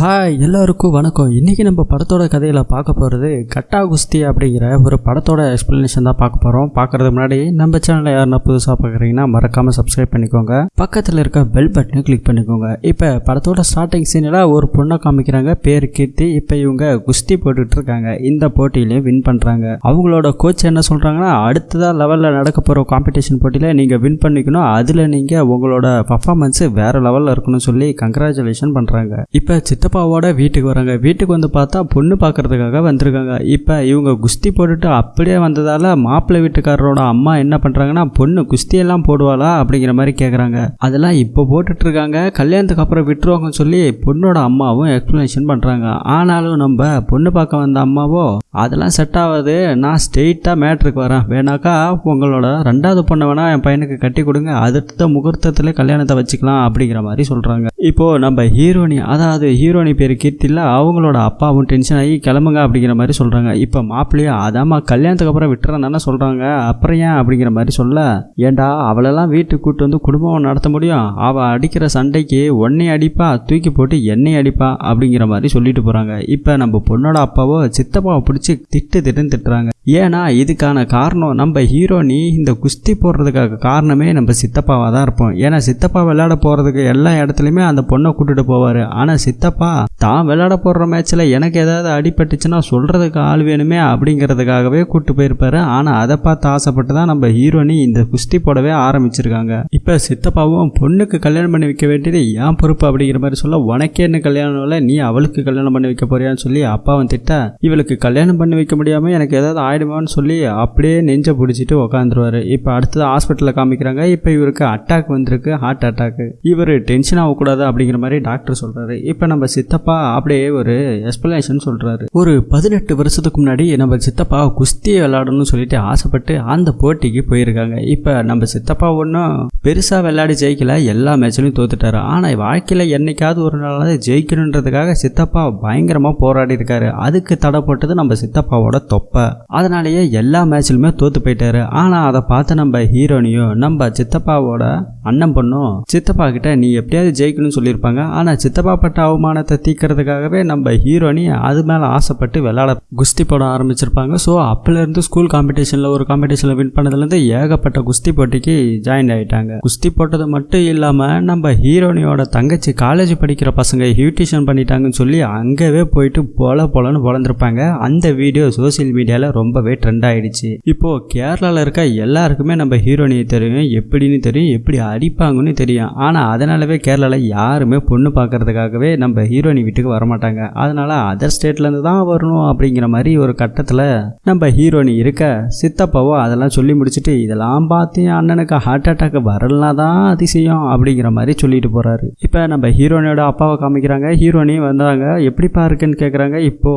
Hi எல்லாருக்கும் வணக்கம். இன்றைக்கி நம்ம படத்தோட கதையில் பார்க்க போகிறது கட்டா குஸ்தி அப்படிங்கிற ஒரு படத்தோட எக்ஸ்ப்ளனேஷன் தான் பார்க்க போகிறோம் பார்க்குறது முன்னாடி நம்ம சேனலில் யாருன்னா புதுசாக பார்க்குறீங்கன்னா மறக்காமல் சப்ஸ்கிரைப் பண்ணிக்கோங்க. பக்கத்தில் இருக்க பெல் பட்டனை கிளிக் பண்ணிக்கோங்க. இப்போ படத்தோட ஸ்டார்டிங் சீனில் ஒரு பொண்ணை காமிக்கிறாங்க. பேர் கீர்த்தி. இப்போ இவங்க குஸ்தி போட்டுக்கிட்டு இருக்காங்க. இந்த போட்டியிலையும் வின் பண்ணுறாங்க அவங்களோட கோச் என்ன சொல்கிறாங்கன்னா அடுத்ததாக லெவலில் நடக்க போகிற காம்படிஷன் போட்டியில் நீங்கள் வின் பண்ணிக்கணும். அதில் நீங்கள் உங்களோட பர்ஃபார்மன்ஸ் வேறு லெவலில் இருக்கணும்னு சொல்லி கங்க்ராச்சுலேஷன் பண்ணுறாங்க இப்போ சித்தப்பாவோட வீட்டுக்கு வராங்க. வீட்டுக்கு வந்து பார்த்தா பொண்ணு பார்க்கறதுக்காக வந்திருக்காங்க. இப்போ இவங்க குஸ்தி போட்டுட்டு அப்படியே வந்ததால் மாப்பிள்ளை வீட்டுக்காரரோட அம்மா என்ன பண்ணுறாங்கன்னா பொண்ணு குஸ்தியெல்லாம் போடுவாளா? அப்படிங்கிற மாதிரி கேட்குறாங்க அதெல்லாம் இப்போ போட்டுட்டு இருக்காங்க கல்யாணத்துக்கு அப்புறம் விட்டுருவாங்கன்னு சொல்லி பொண்ணோட அம்மாவும் எக்ஸ்ப்ளனேஷன் பண்ணுறாங்க ஆனாலும் நம்ம பொண்ணு பார்க்க வந்த அம்மாவோ அதெல்லாம் செட் ஆகாது. நான் ஸ்ட்ரெயிட்டாக மேட்ருக்கு வரேன். வேணாக்கா உங்களோட ரெண்டாவது பொண்ணை வேணால் என் பையனுக்கு கட்டி கொடுங்க. அடுத்த முகூர்த்தத்தில் கல்யாணத்தை வச்சுக்கலாம். அப்படிங்கிற மாதிரி சொல்கிறாங்க இப்போது நம்ம ஹீரோனி அதாவது ஹீரோ ஹீரோனி பேர் கீர்த்தியில் அவங்களோட அப்பாவும் டென்ஷன் ஆகி கிளம்புங்க அப்படிங்கிற மாதிரி சொல்கிறாங்க இப்போ மாப்பிள்ளையும் அதாம்மா கல்யாணத்துக்கு அப்புறம் விட்டுறேன் தானே சொல்கிறாங்க அப்புறம் ஏன்? அப்படிங்கிற மாதிரி சொல்ல ஏண்டா அவளெல்லாம் வீட்டுக்கு கூட்டு வந்து குடும்பம் நடத்த முடியும். அவள் அடிக்கிற சண்டைக்கு ஒன்னே அடிப்பா தூக்கி போட்டு எண்ணெய் அடிப்பா அப்படிங்கிற மாதிரி சொல்லிட்டு போகிறாங்க இப்போ நம்ம பொண்ணோட அப்பாவோ சித்தப்பாவை பிடிச்சி திட்டு திட்டுன்னு திட்டுறாங்க. ஏன்னா இதுக்கான காரணம் நம்ம ஹீரோனி இந்த குஸ்தி போடுறதுக்காக காரணமே நம்ம சித்தப்பாவாக தான் இருப்போம். ஏன்னா சித்தப்பா விளையாட போகிறதுக்கு எல்லா இடத்துலையுமே அந்த பொண்ணை கூட்டுகிட்டு போவார். ஆனால் சித்தப்பா தான் விளையாட போடுற மேட்ச்சில் எனக்கு ஏதாவது அடிபட்டுச்சுன்னா சொல்கிறதுக்கு ஆள் வேணுமே அப்படிங்கிறதுக்காகவே கூட்டு போயிருப்பாரு. ஆனால் அதை பார்த்து ஆசைப்பட்டு தான் நம்ம ஹீரோனி இந்த குஸ்தி போடவே ஆரம்பிச்சிருக்காங்க. இப்போ சித்தப்பாவும் பொண்ணுக்கு கல்யாணம் பண்ணி வைக்க வேண்டியது ஏன் பொறுப்பு அப்படிங்கிற மாதிரி சொல்ல உனக்கே என்ன கல்யாணம் இல்லை நீ அவளுக்கு கல்யாணம் பண்ணி வைக்க போறியான்னு சொல்லி அப்பாவும் திட்ட இவளுக்கு கல்யாணம் பண்ணி வைக்க முடியாமல் எனக்கு ஏதாவது ஆயிடுமான்னு சொல்லி அப்படியே நெஞ்ச பிடிச்சிட்டு உக்காந்துருவாரு. இப்போ அடுத்தது ஹாஸ்பிட்டலில் காமிக்கிறாங்க. இப்போ இவருக்கு அட்டாக் வந்திருக்கு ஹார்ட் அட்டாக் இவர் டென்ஷன் ஆகக்கூடாது அப்படிங்கிற மாதிரி டாக்டர் சொல்றாரு. இப்போ நம்ம சித்தப்பா அப்படியே ஒரு எக்ஸ்பிளேஷன் சொல்றாரு. ஒரு பதினெட்டு வருஷத்துக்கு முன்னாடி நம்ம சித்தப்பா குஸ்தி விளையாடணும்னு சொல்லிட்டு ஆசைப்பட்டு அந்த போட்டிக்கு போயிருக்காங்க. இப்போ நம்ம சித்தப்பா ஒன்றும் பெருசாக விளையாடி ஜெயிக்கல எல்லா மேட்ச்லையும் தோத்துட்டாரு. ஆனால் வாழ்க்கையில் என்னைக்காவது ஒரு நாளாவது ஜெயிக்கணுன்றதுக்காக சித்தப்பா பயங்கரமாக போராடி இருக்காரு. அதுக்கு தடை போட்டது நம்ம சித்தப்பாவோட தொப்பை. அதனாலேயே எல்லா மேட்ச்லையுமே தோத்து போயிட்டாரு. ஆனால் அதை பார்த்து நம்ம ஹீரோனையும் நம்ம சித்தப்பாவோட அண்ணன் பொண்ணும் சித்தப்பா கிட்ட நீ எப்படியாவது ஜெயிக்கணும்னு சொல்லியிருப்பாங்க. ஆனால் சித்தப்பா பட்ட அவமானத்தை தீக்கிறதுக்காகவே நம்ம ஹீரோனி அது மேலே ஆசைப்பட்டு விளாட குஸ்தி போட ஆரம்பிச்சிருப்பாங்க. ஸோ அப்போலேருந்து ஸ்கூல் காம்படிஷனில் ஒரு காம்படிஷனில் வின் பண்ணதுலேருந்து ஏகப்பட்ட குஸ்தி போட்டிக்கு ஜாயின் ஆகிட்டாங்க குஸ்தி போட்டது மட்டும் இல்லாமல் நம்ம ஹீரோனியோட தங்கச்சி காலேஜ் படிக்கிற பசங்க ஹியூட்டிஷன் பண்ணிட்டாங்கன்னு சொல்லி அங்கவே போயிட்டு பொல பொலன்னு பொழந்திருப்பாங்க அந்த வீடியோ சோசியல் மீடியாவில் ரொம்பவே ட்ரெண்ட் ஆகிடுச்சு இப்போ கேரளாவில் இருக்க எல்லாருக்குமே நம்ம ஹீரோனியை தெரியும். எப்படின்னு தெரியும் எப்படி அடிப்பாங்கன்னு தெரியும். ஆனால் அதனாலவே கேரளாவில் யாருமே பொண்ணு பார்க்கறதுக்காகவே நம்ம ஹீரோனி வீட்டுக்கு வரமாட்டாங்க. அதனால அதர் ஸ்டேட்லேருந்து தான் வரணும் அப்படிங்கிற மாதிரி ஒரு கட்டத்தில் நம்ம ஹீரோனி இருக்க சித்தப்பாவோ அதெல்லாம் சொல்லி முடிச்சுட்டு இதெல்லாம் பார்த்து என் அண்ணனுக்கு ஹார்ட் அட்டாக் வரலனா தான் அதிசயம் அப்படிங்கிற மாதிரி சொல்லிட்டு போகிறாரு இப்போ நம்ம ஹீரோயினோட அப்பாவை காமிக்கிறாங்க. ஹீரோனி வந்தாங்க. எப்படிப்பா இருக்குன்னு கேட்குறாங்க இப்போ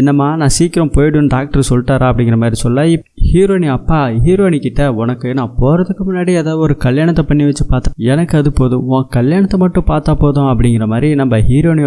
என்னம்மா நான் சீக்கிரம் போய்டுன்னு டாக்டர் சொல்லிட்டாரா அப்படிங்கிற மாதிரி சொல்ல ஹீரோயினி ஹீரோனி அப்பா ஹீரோயினி கிட்ட உனக்கு நான் போகிறதுக்கு முன்னாடி ஏதாவது ஒரு கல்யாணத்தை பண்ணி வச்சு பார்த்தேன். எனக்கு அது போதும். உன் கல்யாணத்தை மட்டும் பார்த்தா போதும் அப்படிங்கிற மாதிரி நம்ம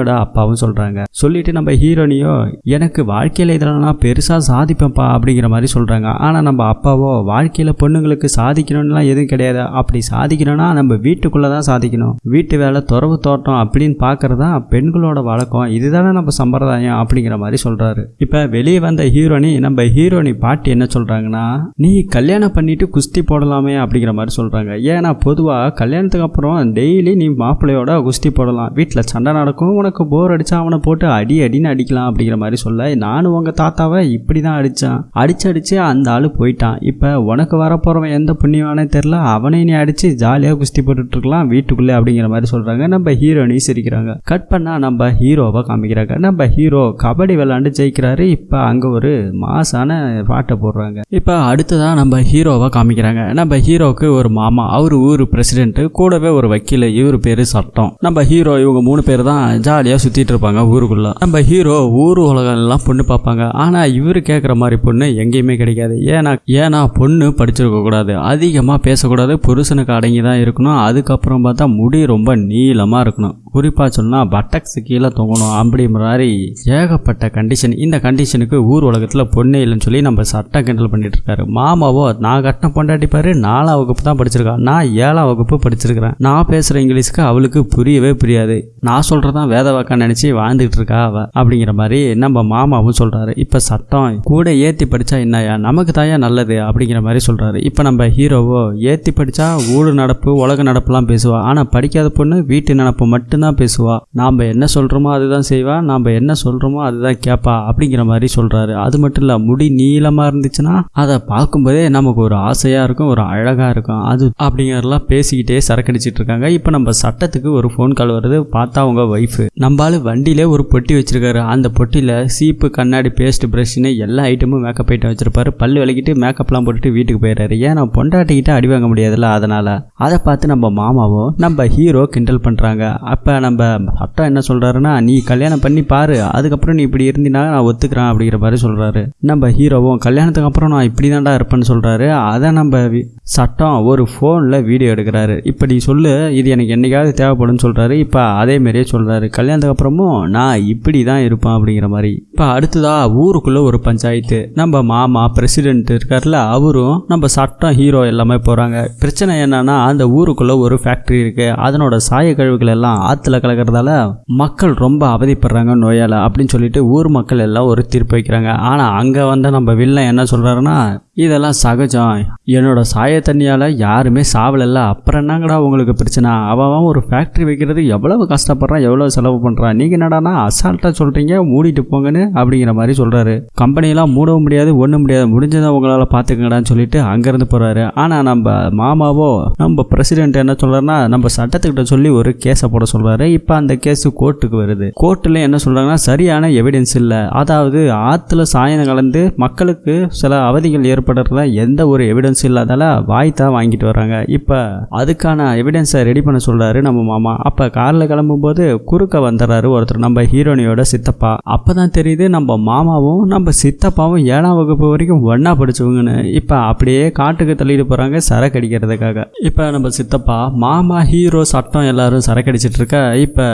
ஹீரோட அப்பாவும் சொல்கிறாங்க சொல்லிட்டு நம்ம ஹீரோனியோ எனக்கு வாழ்க்கையில் இதெல்லாம் பெருசாக சாதிப்பேன்ப்பா அப்படிங்கிற மாதிரி சொல்கிறாங்க ஆனால் நம்ம அப்பாவோ வாழ்க்கையில் பொண்ணுங்களுக்கு சாதிக்கணும்லாம் எதுவும் கிடையாது. அப்படி சாதிக்கணும்னா நம்ம வீட்டுக்குள்ளே தான் சாதிக்கணும். வீட்டு வேலை துறவு தோட்டம் அப்படின்னு பார்க்கறது தான் பெண்களோட வழக்கம். இதுதானே நம்ம சம்பிரதாயம் அப்படிங்கிற மாதிரி சொல்கிறாரு இப்போ வெளியே வந்த ஹீரோனி நம்ம ஹீரோனி பாட்டி என்ன சொல்கிறாங்கன்னா நீ கல்யாணம் பண்ணிட்டு குஸ்தி போடலாமே அப்படிங்கிற மாதிரி சொல்கிறாங்க ஏன்னா பொதுவாக கல்யாணத்துக்கு அப்புறம் டெய்லி நீ மாப்பிள்ளையோட குஸ்தி போடலாம். வீட்டில் சண்டை நடக்கும் உனக்கு போர் அடிச்சா அவனை போட்டு அடி அடின்னு அடிக்கலாம் அப்படிங்கிற மாதிரி சொல்ல நானும் உங்கள் தாத்தாவை இப்படி தான் அடித்தான் அடிச்சு அடிச்சு அந்த ஆள் போயிட்டான். இப்போ உனக்கு வரப்போகிறவன் எந்த புண்ணியவானே தெரில அவனை நீ அடித்து ஜாலியாக குஸ்தி போட்டுட்டு இருக்கலாம் வீட்டுக்குள்ளே அப்படிங்கிற மாதிரி சொல்கிறாங்க நம்ம ஹீரோனி சிரிக்கிறாங்க. கட் பண்ணால் நம்ம ஹீரோவை காமிக்கிறாங்க. நம்ம ஹீரோ கபடி விளாண்டு ஜெயிக்கிறாரு. இப்போ அங்கே ஒரு மாசான பாட்டை போடுறாங்க. இப்போ அடுத்ததான் நம்ம ஹீரோவை காமிக்கிறாங்க. நம்ம ஹீரோவுக்கு ஒரு மாமா அவர் ஊர் பிரசிடென்ட் கூடவே ஒரு வக்கீல் இவர் பேர் சட்டம். நம்ம ஹீரோ இவங்க மூணு பேர் தான் ஜாலியாக சுற்றிட்டு இருப்பாங்க ஊருக்குள்ளே. நம்ம ஹீரோ ஊர் உலகம் எல்லாம் பொண்ணு பார்ப்பாங்க. ஆனால் இவர் கேட்குற மாதிரி பொண்ணு எங்கேயுமே கிடைக்காது. ஏன்னா ஏன்னா பொண்ணு படிச்சிருக்க கூடாது. அதிகமாக பேசக்கூடாது. புருஷனுக்கு அடங்கி தான் இருக்கணும். அதுக்கப்புறம் பார்த்தா முடி ரொம்ப நீளமாக இருக்கணும். குறிப்பாக சொன்னால் பட்டக்ஸ் கீழே தொங்கணும் அப்படி மாதிரி ஏகப்பட்ட கண்டிஷன் இந்த கண்டிஷனுக்கு ஊர் உலகத்தில் பொண்ணே இல்லைன்னு சொல்லி நம்ம சட்டம் கிண்டல் பண்ணிட்டு இருக்காரு. மாமாவோ நான் கட்டின பொண்டாட்டி பாரு நாலாம் வகுப்பு தான் படிச்சிருக்கான் நான் ஏழாம் வகுப்பு படிச்சிருக்கிறேன். நான் பேசுகிற இங்கிலீஷ்க்கு அவளுக்கு புரியவே புரியாது. நான் சொல்கிறதான் வேத வாக்கா நினச்சி வாழ்ந்துட்டு இருக்கா அவ அப்படிங்கிற மாதிரி நம்ம மாமாவும் சொல்கிறாரு இப்போ சட்டம் கூட ஏற்றி படித்தா என்னையா நமக்கு தாயா நல்லது அப்படிங்கிற மாதிரி சொல்கிறாரு இப்போ நம்ம ஹீரோவோ ஏற்றி படித்தா ஊடு நடப்பு உலக நடப்புலாம் பேசுவா. ஆனால் படிக்காத பொண்ணு வீட்டு நடப்பு மட்டும்தான் பேசுவா. நாம் என்ன சொல்கிறோமோ அதுதான் செய்வா. நாம் என்ன சொல்கிறோமோ அதுதான் கேட்பா அப்படிங்கிற மாதிரி சொல்கிறாரு அது மட்டும் இல்லை முடி நீளமாக இருந்துச்சுன்னா அதை பார்க்கும்போதே நமக்கு ஒரு ஆசையாக இருக்கும் ஒரு அழகாக இருக்கும். அது அப்படிங்கிறதெல்லாம் பேசிக்கிட்டே சரக்கடிச்சிட்டு இருக்காங்க. இப்போ நம்ம சட்டத்துக்கு ஒரு ஃபோன் கால் வருது. பார்த்தா அவங்க ஒய்ஃபு நம்மளால வண்டியிலே ஒரு பொட்டி வச்சிருக்காரு. அந்த பொட்டியில் சீப்பு கண்ணாடி பேஸ்ட் ப்ரஷ்னு எல்லா ஐட்டமும் மேக்கப் ஐட்டம் வச்சிருப்பாரு. பல்லு விளக்கிட்டு மேக்கப்லாம் போட்டுட்டு வீட்டுக்கு போயிடுறாரு. ஏன் நான் பொண்டாட்டிக்கிட்ட அடி வாங்க முடியாதுல்ல? அதனால். அதை பார்த்து நம்ம மாமாவோ நம்ம ஹீரோ கிண்டல் பண்ணுறாங்க அப்போ நம்ம சட்டம் என்ன சொல்கிறாருன்னா நீ கல்யாணம் பண்ணி பாரு அதுக்கப்புறம் நீ இப்படி இருந்தினா நான் ஒத்துக்கிறேன் அப்படிங்கிற மாதிரி சொல்கிறாரு நம்ம ஹீரோவும் கல்யாணத்துக்கு அப்புறம் நான் இப்படி தான்டா இருப்பேன்னு சொல்கிறாரு அதை நம்ம வி- சட்டம் ஒரு ஃபோனில் வீடியோ எடுக்கிறாரு. இப்போ நீ சொல்லு இது எனக்கு என்னைக்காவது தேவைப்படும்னு சொல்கிறாரு இப்போ அதே மாதிரியே சொல்கிறாரு கல்யாணத்துக்கு அப்புறமும் நான் இப்படி தான் இருப்பேன் அப்படிங்கிற மாதிரி. இப்போ அடுத்ததா ஊருக்குள்ளே ஒரு பஞ்சாயத்து. நம்ம மாமா பிரசிடென்ட் இருக்கார்ல அவரும் நம்ம சட்டம் ஹீரோ எல்லாமே போகிறாங்க பிரச்சனை என்னன்னா அந்த ஊருக்குள்ளே ஒரு ஃபேக்ட்ரி இருக்குது அதனோட சாய கழிவுகள் எல்லாம் ஆற்றுல கலக்கிறதால மக்கள் ரொம்ப அவதிப்படுறாங்க நோயால் அப்படின்னு சொல்லிட்டு ஊர் மக்கள் எல்லாம் ஒரு தீர்ப்பு வைக்கிறாங்க. ஆனால் அங்கே வந்த நம்ம வில்லன் என்ன சொல்கிறாருன்னா இதெல்லாம் சகஜம். என்னோட சாய தண்ணியால் யாருமே சாவலைல்ல. அப்புறம் என்னங்கடா உங்களுக்கு பிரச்சனை? அவன் ஒரு ஃபேக்ட்ரி வைக்கிறது எவ்வளவு கஷ்டப்படுறான் எவ்வளோ செலவு பண்ணுறான் நீங்கள் என்னடானா அசால்ட்டாக சொல்கிறீங்க மூடிட்டு போங்கன்னு அப்படிங்கிற மாதிரி சொல்கிறாரு கம்பெனியெல்லாம் மூடவும் முடியாது ஒன்றும் முடியாது. முடிஞ்சதை உங்களால் பார்த்துக்கங்கடான்னு சொல்லிட்டு அங்கேருந்து போகிறாரு ஆனால் நம்ம மாமாவோ நம்ம பிரசிடென்ட் என்ன சொல்கிறாருன்னா நம்ம சட்டத்துக்கிட்ட சொல்லி ஒரு கேஸை போட சொல்கிறாரு இப்போ அந்த கேஸு கோர்ட்டுக்கு வருது. கோர்ட்டில் என்ன சொல்கிறாங்கன்னா சரியான எவிடன்ஸ் இல்லை. அதாவது ஆற்றுல சாயம் கலந்து மக்களுக்கு சில அவதிகள் ஏற்படுறதா எந்த ஒரு எவிடன்ஸ் இல்லாதால வாய் தான் வாங்கிட்டு வராங்க இப்போ அதுக்கான எவிடன்ஸை ரெடி பண்ண சொல்கிறாரு நம்ம மாமா. அப்போ காரில் கிளம்பும்போது குறுக்க வந்துடுறாரு ஒருத்தர் நம்ம ஹீரோனியோட சித்தப்பா. அப்போ தான் தெரியுது நம்ம மாமாவும் நம்ம சித்தப்பாவும் ஏழாம் வகுப்பு வரைக்கும் ஒன்றா படிச்சவங்கன்னு. இப்போ அப்படியே காட்டுக்கு தள்ளிட்டு போகிறாங்க சரக்கு அடிக்கிறதுக்காக இப்போ நம்ம சித்தப்பா மாமா ஹீரோ சட்டம் எல்லாரும் சரக்கு அடிச்சிட்டு இருக்க இப்போ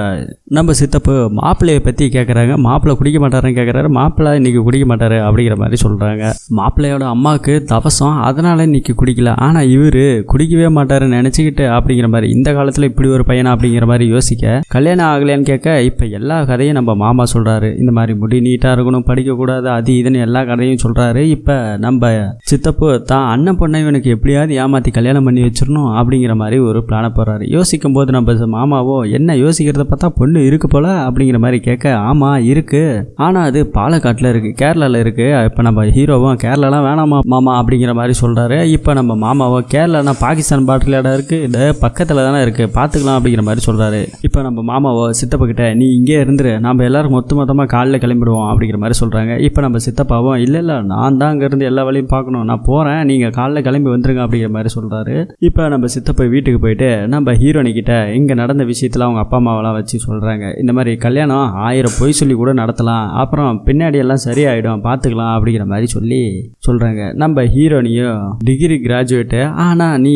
நம்ம சித்தப்பு மாப்பிள்ளையை பற்றி கேட்குறாங்க மாப்பிள்ளை குடிக்க மாட்டாருன்னு கேட்குறாரு மாப்பிள்ளை இன்னைக்கு குடிக்க மாட்டாரு அப்படிங்கிற மாதிரி சொல்கிறாங்க மாப்பிள்ளையோட அம்மாவுக்கு தவசம் அதனால இன்னைக்கு குடிக்கல. ஆனால் இவர் குடிக்கவே மாட்டாருன்னு நினச்சிக்கிட்டு அப்படிங்கிற மாதிரி இந்த காலத்தில் இப்படி ஒரு பையனா அப்படிங்கிற மாதிரி யோசிக்க கல்யாணம் ஆகலையான்னு கேட்க இப்போ எல்லா கதையும் நம்ம மாமா சொல்கிறாரு இந்த மாதிரி முடி நீட்டாக இருக்கணும் படிக்கக்கூடாது அது இதுன்னு எல்லா கதையும் சொல்கிறாரு இப்போ நம்ம சித்தப்பு தான் அண்ணன் பொண்ணை இவனுக்கு எப்படியாவது ஏமாற்றி கல்யாணம் பண்ணி வச்சிடணும் அப்படிங்கிற மாதிரி ஒரு பிளானை போடுறாரு. யோசிக்கும் போது நம்ம மாமாவோ என்ன யோசிக்கிறத பார்த்தா பொண்ணு இருக்கு போல அப்படிங்கிற மாதிரி கேட்க ஆமாம் இருக்கு. ஆனால் அது பாலக்காட்டில் இருக்குது கேரளாவில் இருக்குது இப்போ நம்ம ஹீரோவும் கேரளாலாம் வேணாமா? மாமா அப்படிங்கிற மாதிரி சொல்கிறாரு இப்போ நம்ம மாமாவோ கேரளானா பாகிஸ்தான் பாட்டில் இடம் இருக்குது இந்த பக்கத்தில் தானே இருக்குது பார்த்துக்கலாம் அப்படிங்கிற மாதிரி சொல்கிறாரு இப்போ நம்ம மாமாவோ சித்தப்பக்கிட்ட நீ இங்கே இருந்துரு. நம்ம எல்லோரும் மொத்த மொத்தமாக காலைல கிளம்பிடுவோம் அப்படிங்கிற மாதிரி சொல்கிறாங்க இப்போ நம்ம சித்தப்பாவும் இல்லை இல்லை நான் தான் அங்கேருந்து எல்லா வேலையும் பார்க்கணும். நான் போகிறேன் நீங்கள் காலைல கிளம்பி வந்துருங்க அப்படிங்கிற மாதிரி சொல்கிறாரு இப்போ நம்ம சித்தப்பா வீட்டுக்கு போயிட்டு நம்ம ஹீரோனிக்கிட்ட இங்கே நடந்த விஷயத்தில் அவங்க அப்பா அம்மாவெல்லாம் வச்சு சொல்கிறாங்க இந்த மாதிரி கல்யாணம் ஆயிரம் பொய் சொல்லி கூட நடத்தலாம். அப்புறம் பின்னாடி எல்லாம் சரியாயிடும். பார்த்துக்கலாம் அப்படிங்கிற மாதிரி சொல்லி சொல்கிறாங்க நம்ம ஹீரோனியும் டிகிரி கிராஜுவேட்டு ஆனால் நீ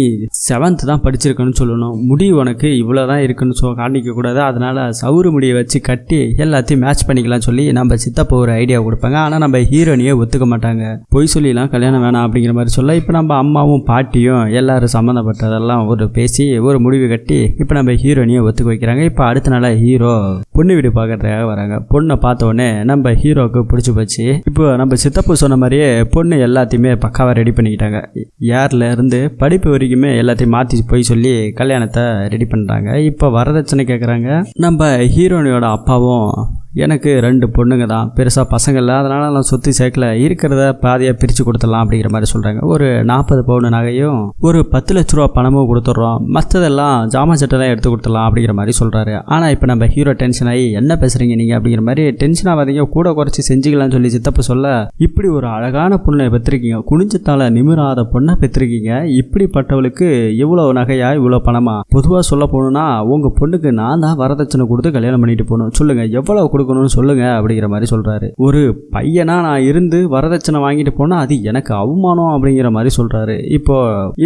செவன்த் தான் படிச்சிருக்கணும்னு சொல்லணும். முடி உனக்கு இவ்வளோ தான் இருக்குன்னு சொ காணிக்கக்கூடாது அதனால் சவுறு முடியை வச்சு கட்டி எல்லாத்தையும் மேட்ச் பண்ணிக்கலாம் சொல்லி நம்ம சித்தப்பா ஒரு ஐடியா கொடுப்பாங்க. ஆனால் நம்ம ஹீரோனியை ஒத்துக்க மாட்டாங்க. பொய் சொல்லிலாம் கல்யாணம் வேணாம் அப்படிங்கிற மாதிரி சொல்ல இப்போ நம்ம அம்மாவும் பாட்டியும் எல்லாரும் சம்மந்தப்பட்டதெல்லாம் ஒரு பேசி ஒரு முடிவு கட்டி இப்போ நம்ம ஹீரோனியை ஒத்துக்க வைக்கிறாங்க. இப்போ அடுத்த நாளாக ஹீரோ பொண்ணு வீடு பார்க்கறதுக்காக வராங்க. பொண்ணை பார்த்த உடனே நம்ம ஹீரோவுக்கு பிடிச்சி போச்சு. இப்போ நம்ம சித்தப்பு சொன்ன மாதிரியே பொண்ணு எல்லாத்தையுமே பக்காவாக ரெடி பண்ணிக்கிட்டாங்க. ஏர்ல இருந்து படிப்பு வரைக்குமே எல்லாத்தையும் மாற்றி போய் சொல்லி கல்யாணத்தை ரெடி பண்ணுறாங்க இப்போ வரதட்சணை கேட்குறாங்க நம்ம ஹீரோனியோட அப்பாவும் எனக்கு ரெண்டு பொண்ணுங்க தான். பெருசாக பசங்கள் இல்லை. அதனால் நான் சொத்து சேர்க்கல. இருக்கிறத பாதியாக பிரித்து கொடுத்துடலாம் அப்படிங்கிற மாதிரி சொல்கிறாங்க ஒரு நாற்பது பவுன் நகையும் ஒரு பத்து லட்ச ரூபா பணமும் கொடுத்துட்றோம். மற்றதெல்லாம் ஜாமான் சட்டெல்லாம் எடுத்து கொடுத்துடலாம் அப்படிங்கிற மாதிரி சொல்கிறாரு ஆனால் இப்போ நம்ம ஹீரோ டென்ஷன் ஆகி என்ன பேசுகிறீங்க நீங்கள் அப்படிங்கிற மாதிரி டென்ஷன் ஆகாதீங்க. கூட குறைச்சி செஞ்சுக்கலாம்னு சொல்லி சித்தப்ப சொல்ல இப்படி ஒரு அழகான பொண்ணை பெற்றிருக்கீங்க. குனிஞ்சத்தால் நிமிராத பொண்ணை பெற்றிருக்கீங்க. இப்படிப்பட்டவளுக்கு இவ்வளோ நகையா இவ்வளோ பணமா? பொதுவாக சொல்ல போகணுன்னா உங்கள் பொண்ணுக்கு நான் தான் வரதட்சணை கொடுத்து கல்யாணம் பண்ணிட்டு போகணும். சொல்லுங்கள் எவ்வளோ கொடுக்க கொடுக்கணும்னு சொல்லுங்க அப்படிங்கிற மாதிரி சொல்றாரு. ஒரு பையனா நான் இருந்து வரதட்சணை வாங்கிட்டு போனா அது எனக்கு அவமானம் அப்படிங்கிற மாதிரி சொல்றாரு. இப்போ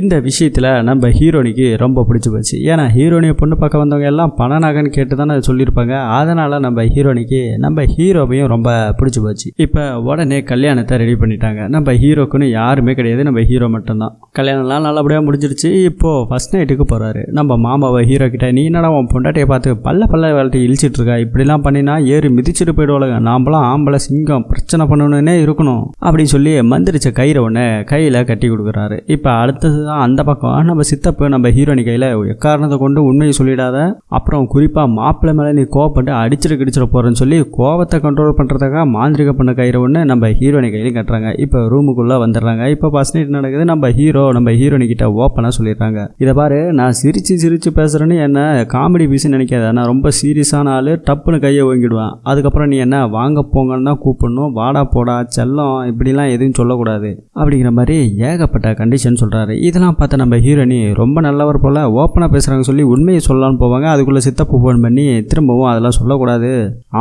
இந்த விஷயத்துல நம்ம ஹீரோனிக்கு ரொம்ப பிடிச்சி போச்சு. ஏன்னா ஹீரோனியை பொண்ணு பார்க்க வந்தவங்க எல்லாம் பண நகைன்னு கேட்டு தானே சொல்லியிருப்பாங்க. அதனால நம்ம ஹீரோனிக்கு நம்ம ஹீரோவையும் ரொம்ப பிடிச்சி போச்சு. இப்போ உடனே கல்யாணத்தை ரெடி பண்ணிட்டாங்க. நம்ம ஹீரோக்குன்னு யாருமே கிடையாது. நம்ம ஹீரோ மட்டும்தான். கல்யாணம்லாம் நல்லபடியாக முடிஞ்சிருச்சு. இப்போ ஃபர்ஸ்ட் நைட்டுக்கு போறாரு. நம்ம மாமாவை ஹீரோ கிட்ட நீ என்னடா உன் பொண்டாட்டியை பார்த்து பல்ல பல்ல வேலைட்டு இழிச்சிட்டு இருக்கா? இப்படிலாம் பண்ணினா ஏறு மிதிச்சிட்டு போயிடுவாளுங்க. நாம்பளாம் ஆம்பளை சிங்கம் பிரச்சனை பண்ணணுன்னே இருக்கணும். அப்படின்னு சொல்லி மந்திரிச்ச கயிறை ஒன்று கையில் கட்டி கொடுக்குறாரு. இப்போ அடுத்தது தான் அந்த பக்கம் நம்ம சித்தப்பு நம்ம ஹீரோனி கையில் எக்காரணத்தை கொண்டு உண்மையை சொல்லிடாத அப்புறம் குறிப்பாக மாப்பிள்ளை மேலே நீ கோவப்பட்டு அடிச்சிட்டு கிடிச்சிட போகிறேன்னு சொல்லி கோவத்தை கண்ட்ரோல் பண்ணுறதுக்காக மாந்திரிக பண்ண கயிறை ஒன்று நம்ம ஹீரோனி கையிலையும் கட்டுறாங்க. இப்போ ரூமுக்குள்ளே வந்துடுறாங்க. இப்போ ஃபர்ஸ்ட் நைட் நடக்குது. நம்ம ஹீரோ நம்ம ஹீரோனி கிட்ட ஓப்பனாக சொல்லிடுறாங்க. இதை பாரு நான் சிரிச்சு சிரிச்சு பேசுகிறேன்னு என்ன காமெடி பீஸ் நினைக்காத. நான் ரொம்ப சீரியஸான ஆள் டப்புன்னு கையை ஓங்கிடுவேன். அதுக்கப்புறம் நீ என்ன வாங்க போங்கன்னு தான் கூப்பிடணும் வாடா போடா செல்லம் இப்படிலாம் எதுவும் சொல்லக்கூடாது. அப்படிங்கிற மாதிரி ஏகப்பட்ட கண்டிஷன் சொல்கிறாரு இதெல்லாம் பார்த்த நம்ம ஹீரோனி ரொம்ப நல்லவர் போல் ஓப்பனாக பேசுகிறாங்க சொல்லி உண்மையை சொல்லலாம்னு போவாங்க. அதுக்குள்ளே சித்தப்பு ஃபோன் பண்ணி திரும்பவும் அதெல்லாம் சொல்லக்கூடாது.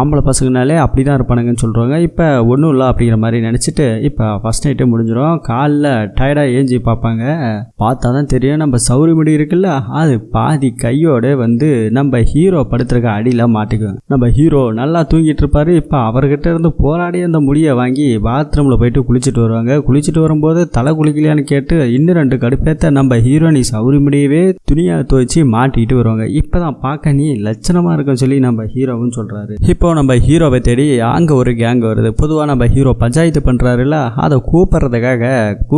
ஆம்பளை பசங்கனாலே அப்படி தான் இருப்பானுங்கன்னு சொல்கிறாங்க இப்போ ஒன்றும் இல்லை அப்படிங்கிற மாதிரி நினச்சிட்டு இப்போ ஃபஸ்ட் நைட்டே முடிஞ்சிடும் காலில் டயர்டாக ஏஞ்சி பார்ப்பாங்க. பார்த்தா தான் தெரியும் நம்ம சௌரி முடி இருக்குல்ல அது பாதி கையோட வந்து நம்ம ஹீரோ படுத்துருக்க அடியில் மாட்டிக்குவோம் நம்ம ஹீரோ நல்லா தூங்கிட்டு இருப்பாரு இப்போ அவர்கிட்ட இருந்து போராடி அந்த முடியை வாங்கி பாத்ரூமில் போயிட்டு குளிச்சுட்டு வருவாங்க. குளிச்சுட்டு வரும்போது தலை குளிக்கலையான்னு கேட்டு இன்னும் ரெண்டு கடுப்பேத்த நம்ம ஹீரோனி சௌரி முடியவே துணியை துவைச்சி மாட்டிக்கிட்டு வருவாங்க. இப்போ தான் பார்க்க நீ லட்சணமாக இருக்குன்னு சொல்லி நம்ம ஹீரோவும் சொல்கிறாரு இப்போ நம்ம ஹீரோவை தேடி அங்கே ஒரு கேங் வருது. பொதுவாக நம்ம ஹீரோ பஞ்சாயத்து பண்ணுறாருல அதை கூப்பிட்றதுக்காக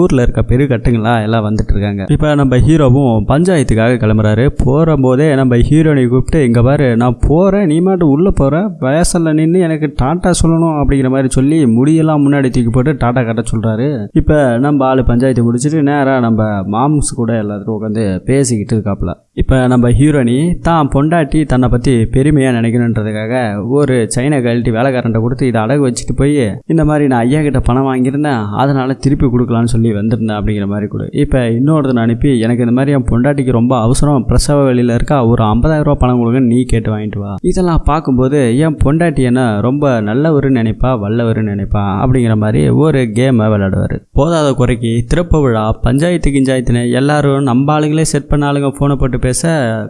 ஊரில் இருக்க பெருக்கட்டுங்களா எல்லாம் வந்துட்டு இருக்காங்க. இப்போ நம்ம ஹீரோவும் பஞ்சாயத்துக்காக கிளம்புறாரு. போகிற போதே நம்ம ஹீரோனை கூப்பிட்டு இங்கே பாரு நான் போகிறேன் நீ மாட்டு உள்ளே போகிற வயசில் நின்று எனக்கு டாட்டா சொல்லணும் அப்படிங்கிற மாதிரி சொல்லி முடியெல்லாம் முன்னாடி தூக்கி போட்டு டாட்டா கட்ட சொல்கிறாரு இப்போ நம்ம ஆள் பஞ்சாயத்து முடிச்சுட்டு நேராக நம்ம மாம்ஸ் கூட எல்லாத்துக்கும் உட்காந்து பேசிக்கிட்டு இருக்காப்புல இப்போ நம்ம ஹீரோனி தான் பொண்டாட்டி தன்னை பற்றி பெருமையாக நினைக்கணுன்றதுக்காக ஒரு சைனா கழட்டி வேலைக்காரன்ட்ட கொடுத்து இதை அடகு வச்சுட்டு போய் இந்த மாதிரி நான் ஐயா கிட்ட பணம் வாங்கியிருந்தேன் அதனால் திருப்பி கொடுக்கலான்னு சொல்லி வந்திருந்தேன் அப்படிங்கிற மாதிரி கொடு. இப்போ இன்னொருத்தனை அனுப்பி எனக்கு இந்த மாதிரி என் பொண்டாட்டிக்கு ரொம்ப அவசரம் பிரசவ வெளியில் இருக்கா ஒரு 50000 ரூபா பணம் கொடுங்கன்னு நீ கேட்டு வாங்கிட்டு வா. இதெல்லாம் பார்க்கும்போது என் பொண்டாட்டி என்ன ரொம்ப நல்லவருன்னு நினைப்பா வல்லவருன்னு நினைப்பா அப்படிங்கிற மாதிரி ஒரு கேமை விளையாடுவார். போதாத குறைக்கு திறப்பு விழா பஞ்சாயத்து கிஞ்சாயத்துன்னு எல்லாரும் நம்ம ஆளுங்களே செட் பண்ண ஆளுங்க ஃபோனை போட்டு பேச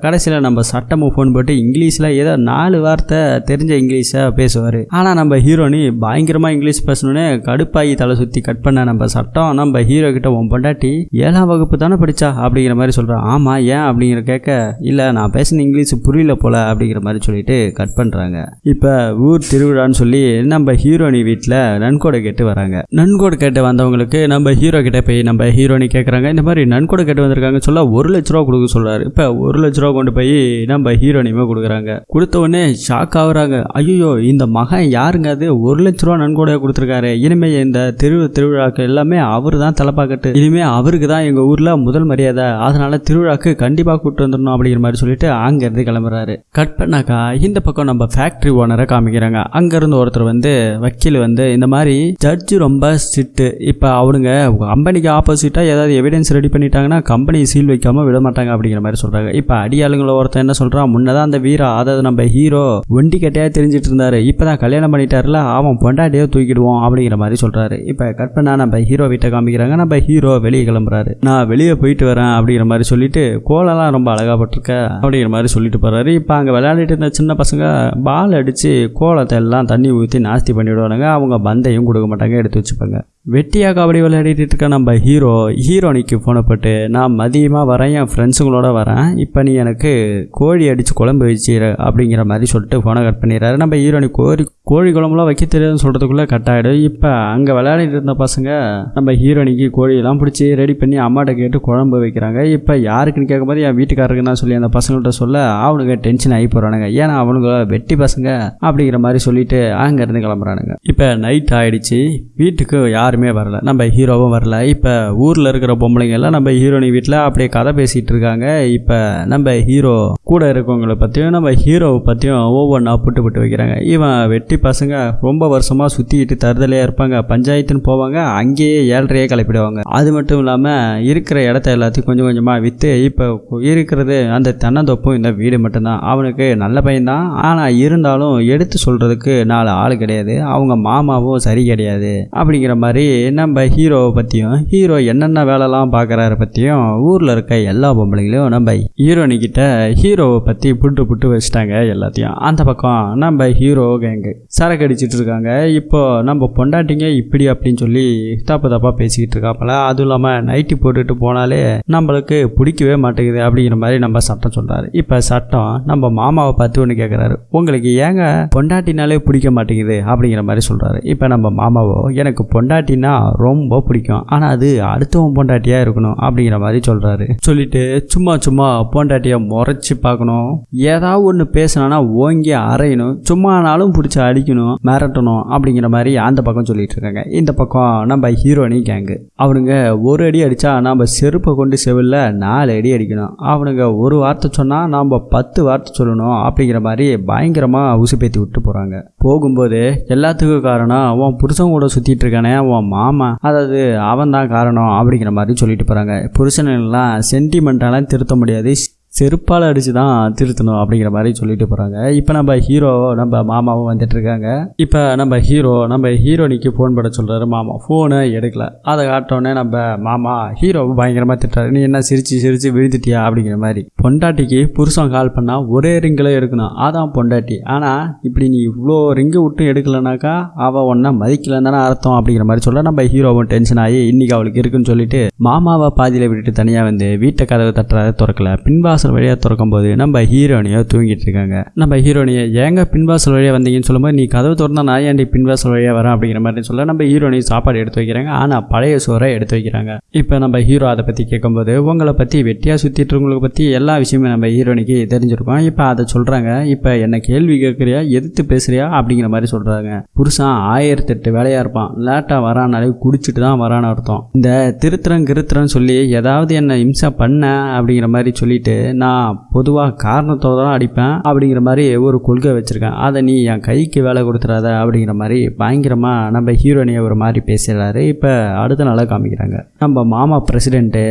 கடைசியில் நம்ம சட்டமும் ஃபோன் போட்டு இங்கிலீஷில் ஏதோ நாலு வார்த்தை தெரிஞ்ச இங்கிலீஷை பேசுவார். ஆனால் நம்ம ஹீரோனி பயங்கரமாக இங்கிலீஷ் பேசணுன்னே கடுப்பாகி தலை சுற்றி கட் பண்ண நம்ம சட்டம். நம்ம ஹீரோ கிட்ட உன் பொண்டாட்டி ஏழாம் வகுப்பு தானே படிச்சா? அப்படிங்கிற மாதிரி சொல்கிறான் ஆமாம் ஏன்? அப்படிங்கிற கேட்க இல்லை நான் பேசின இங்கிலீஷ் புரியல போல அப்படிங்கிற மாதிரி சொல்லிட்டு கட் பண்ணுறாங்க இப்போ ஊர் திருவிழான்னு சொல்லி நம்ம ஹீரோனி வீட்டில் நன்கொடை கேட்டு வராங்க. நன்கொடை கேட்டு வந்தவங்களுக்கு நம்ம ஹீரோ கிட்ட போய் நம்ம ஹீரோனி கேட்குறாங்க இந்த மாதிரி நன்கொடை கேட்டு வந்திருக்காங்க சொல்ல ஒரு லட்ச ரூபா கொடுக்க சொல்கிறாரு இப்போ ஒரு லட்ச ரூபா கொண்டு போய் நம்ம ஹீரோனியுமே கொடுக்குறாங்க. கொடுத்த உடனே ஷாக் ஆகுறாங்க. ஐயோ இந்த மகன் யாருங்க அது? ஒரு லட்ச ரூபா நன்கொடையாக கொடுத்துருக்காரு. இனிமே இந்த திரு திருவிழாக்கு எல்லாமே அவர் தான் தலைப்பாக்கட்டு இனிமே அவருக்கு தான் எங்க ஊர்ல முதல் மரியாதை. அதனால திருவிழாக்கு கண்டிப்பா கூப்பிட்டு வந்துடணும் அப்படிங்கிற மாதிரி சொல்லிட்டு அங்கிருந்து கிளம்புறாரு. கட் பண்ணாக்கா இந்த பக்கம் நம்ம ஃபேக்டரி ஓனரை காமிக்கிறாங்க. அங்கேருந்து ஒருத்தர் வந்து வக்கீல் வந்து இந்த மாதிரி ஜட்ஜு ரொம்ப ஸ்ட்ரிக்ட் இப்போ அவனுங்க கம்பெனிக்கு ஆப்போசிட்டா ஏதாவது எவிடன்ஸ் ரெடி பண்ணிட்டாங்கன்னா கம்பெனி சீல் வைக்காம விட மாட்டாங்க. அப்படிங்கிற மாதிரி சொல்றாங்க. இப்போ அடியாளுங்கள ஒருத்தன் என்ன சொல்றான்? முன்னதான் அந்த வீரா அதாவது நம்ம ஹீரோ ஒண்டி கட்டையா தெரிஞ்சிட்டு இருந்தாரு. இப்பதான் கல்யாணம் பண்ணிட்டாருல அவன் பொண்டாட்டியோ தூக்கிடுவோம் அப்படிங்கிற மாதிரி சொல்றாரு. இப்போ கற்பனா நம்ம ஹீரோ வீட்டை காமிக்கிறாங்க. நம்ம ஹீரோ வெளியே கிளம்புறாரு. நான் வெளியே போயிட்டு வரேன் அப்படிங்கிற மாதிரி சொல்லிட்டு கோலெல்லாம் ரொம்ப அழகா அப்படிங்கிற மாதிரி சொல்லிட்டு போறாரு. இப்போ அங்கே விளையாடிட்டு இருந்த சின்ன பசங்க பால் அடிச்சு கோலத்தை எல்லாம் தண்ணி ஊற்றி நாஸ்தி பண்ணிவிடுவானுங்க அவங்க பந்தையும் கொடுக்க மாட்டாங்க எடுத்து வச்சுப்பாங்க. வெட்டியாக கபடி விளையாடிட்டு இருக்க நம்ம ஹீரோ ஹீரோனிக்கு ஃபோனை போட்டு நான் மதியமாக வரேன் என் ஃப்ரெண்ட்ஸுங்களோட வரேன். இப்போ நீ எனக்கு கோழி அடித்து குழம்பு வச்சிரு அப்படிங்கிற மாதிரி சொல்லிட்டு ஃபோனை கட் பண்ணிடுறாரு. நம்ம ஹீரோனி கோழி கோழி குழம்புலாம் வைக்க தெரியாதுன்னு சொல்கிறதுக்குள்ளே கட் ஆகிடும் இப்போ அங்கே விளையாடிட்டு இருந்த பசங்க நம்ம ஹீரோனிக்கு கோழியெல்லாம் பிடிச்சி ரெடி பண்ணி அம்மாட்ட கேட்டு குழம்பு வைக்கிறாங்க. இப்போ யாருக்குன்னு கேட்கும்போது என் வீட்டுக்காரருக்கு தான் சொல்லி அந்த பசங்கள்ட்ட சொல்ல அவனுங்க டென்ஷன் ஆகி போகிறானுங்க ஏன்னா அவனுங்க வெட்டி பசங்க அப்படிங்கிற மாதிரி சொல்லிட்டு அங்கேருந்து கிளம்புறானுங்க. இப்போ நைட் ஆகிடுச்சு வீட்டுக்கு யார் யாருமே வரல. நம்ம ஹீரோவும் வரல. இப்போ ஊரில் இருக்கிற பொம்பளைங்கெல்லாம் நம்ம ஹீரோனி வீட்டில் அப்படியே கதை பேசிகிட்டு இருக்காங்க. இப்போ நம்ம ஹீரோ கூட இருக்கவங்கள பற்றியும் நம்ம ஹீரோவை பற்றியும் ஒவ்வொன்றா புட்டு புட்டு வைக்கிறாங்க. இவன் வெட்டி பசங்க ரொம்ப வருஷமாக சுற்றிக்கிட்டு தருதலையாக இருப்பாங்க. பஞ்சாயத்துன்னு போவாங்க. அங்கேயே ஏழ்றையே கிளப்பிடுவாங்க. அது மட்டும் இல்லாமல் இருக்கிற இடத்த எல்லாத்தையும் கொஞ்சம் கொஞ்சமாக விற்று இப்போ இருக்கிறது அந்த தென்னந்தோப்பும் இந்த வீடு மட்டும்தான். அவனுக்கு நல்ல பையன்தான். ஆனால் இருந்தாலும் எடுத்து சொல்கிறதுக்கு நாலு ஆள் கிடையாது. அவங்க மாமாவும் சரி கிடையாது. அப்படிங்கிற மாதிரி நம்ம ஹீரோவை பற்றியும் ஹீரோ என்னென்ன வேலைலாம் பார்க்குறாரு பற்றியும் ஊரில் இருக்க எல்லா பொம்பளைங்களையும் நம்ம ஹீரோனிக்கிட்ட ஹீரோவை பற்றி புட்டு புட்டு வச்சுட்டாங்க எல்லாத்தையும். அந்த பக்கம் நம்ம ஹீரோ கேங்கு சரக்கு அடிச்சிட்டு இருக்காங்க. இப்போ நம்ம பொண்டாட்டிங்க இப்படி அப்படின்னு சொல்லி தப்பு தப்பாக பேசிக்கிட்டு இருக்காப்பல. அதுவும் இல்லாமல் நைட்டி போட்டுட்டு போனாலே நம்மளுக்கு பிடிக்கவே மாட்டேங்குது அப்படிங்கிற மாதிரி நம்ம சட்டம் சொல்கிறாரு இப்போ சட்டம் நம்ம மாமாவை பார்த்து ஒன்று கேட்குறாரு உங்களுக்கு ஏங்க பொண்டாட்டினாலே பிடிக்க மாட்டேங்குது? அப்படிங்கிற மாதிரி சொல்கிறாரு இப்போ நம்ம மாமாவோ எனக்கு பொண்டாட்டி பொண்டாட்டின்னா ரொம்ப பிடிக்கும். ஆனால் அது அடுத்தவன் பொண்டாட்டியாக இருக்கணும் அப்படிங்கிற மாதிரி சொல்கிறாரு சொல்லிட்டு சும்மா சும்மா பொண்டாட்டியை முறைச்சி பார்க்கணும். ஏதாவது ஒன்று பேசினானா ஓங்கி அரையணும் சும்மானாலும் பிடிச்சி அடிக்கணும் மிரட்டணும் அப்படிங்கிற மாதிரி அந்த பக்கம் சொல்லிட்டு இருக்காங்க. இந்த பக்கம் நம்ம ஹீரோனி கேங்கு அவனுங்க ஒரு அடி அடித்தா நம்ம செருப்பை கொண்டு செவில்ல நாலு அடி அடிக்கணும். அவனுங்க ஒரு வார்த்தை சொன்னால் நாம் பத்து வார்த்தை சொல்லணும் அப்படிங்கிற மாதிரி பயங்கரமாக உசுப்பேத்தி விட்டு போகிறாங்க போகும்போது எல்லாத்துக்கும் காரணம் உன் புருஷன் கூட சுற்றிட்டு இருக்கானே உன் மாமா. அதாவது அவன் தான் காரணம் அப்படிங்கிற மாதிரி சொல்லிட்டு போகிறாங்க புருஷனெல்லாம் சென்டிமெண்ட்டாலாம் திருத்த முடியாது. செருப்பால் அடித்து தான் திருத்தணும் அப்படிங்கிற மாதிரி சொல்லிட்டு போகிறாங்க இப்போ நம்ம ஹீரோ நம்ம மாமாவும் வந்துட்டு இருக்காங்க. இப்போ நம்ம ஹீரோ நம்ம ஹீரோனிக்கு ஃபோன் பண்ண சொல்கிறாரு மாமா. ஃபோனை எடுக்கல. அதை காட்டோன்னே நம்ம மாமா ஹீரோவை பயங்கரமாக திட்டுறாரு. நீ என்ன சிரித்து சிரித்து விழுந்துட்டியா? அப்படிங்கிற மாதிரி. பொண்டாட்டிக்கு புருஷன் கால் பண்ணால் ஒரே ரிங்கில் எடுக்கணும் அதான் பொண்டாட்டி. ஆனால் இப்படி நீ இவ்வளோ ரிங்கு விட்டு எடுக்கலனாக்கா அவள் ஒன்றை மதிக்கலன்னு தானே அர்த்தம் அப்படிங்கிற மாதிரி சொல்ல நம்ம ஹீரோவும் டென்ஷன் ஆகி இன்றைக்கி அவளுக்கு இருக்குன்னு சொல்லிட்டு மாமாவை பாதியில் விட்டுட்டு தனியாக வந்து வீட்டை கதவை தட்டுறத திறக்கல. பின்வாசல் வழியாக திறக்கும்போது நம்ம ஹீரோனியோ தூங்கிட்டு இருக்காங்க. நம்ம ஹீரோனியை ஏங்க பின்வாசல் வழியாக வந்தீங்கன்னு சொல்லும்போது நீ கதவு திறந்தா நான் ஏன்டி பின்வாசல் வழியாக வரேன்? அப்படிங்கிற மாதிரி சொல்ல நம்ம ஹீரோனி சாப்பாடு எடுத்து வைக்கிறாங்க. ஆனால் பழைய சோறை எடுத்து வைக்கிறாங்க. இப்போ நம்ம ஹீரோ அதை பற்றி கேட்கும்போது உங்களை பற்றி வெட்டியாக சுற்றிட்டு இருக்கவங்களை பற்றி எல்லா விஷயமும் நம்ம ஹீரோனிக்கு தெரிஞ்சிருக்கோம். இப்போ அதை சொல்கிறாங்க இப்போ என்ன கேள்வி கேட்குறியா? எதிர்த்து பேசுறியா? அப்படிங்கிற மாதிரி சொல்கிறாங்க புருஷன் ஆயிரத்தெட்டு வேலையாக இருப்பான். லேட்டாக வரானாலே குடிச்சிட்டு தான் வரான்னு அர்த்தம். இந்த திருத்திரம் கிருத்திரம் சொல்லி ஏதாவது என்ன இம்சா பண்ண? அப்படிங்கிற மாதிரி சொல்லிட்டு நான் பொதுவாக காரணத்தோடு தான் அடிப்பேன் அப்படிங்கிற மாதிரி ஒரு கொள்கை வச்சுருக்கேன். அதை நீ என் கைக்கு வேலை கொடுத்துறாத அப்படிங்கிற மாதிரி பயங்கரமாக நம்ம ஹீரோனியை ஒரு மாதிரி பேசுகிறாரு இப்போ அடுத்த நாளாக காமிக்கிறாங்க. நம்ம மாமா பிரசிடென்ட்டு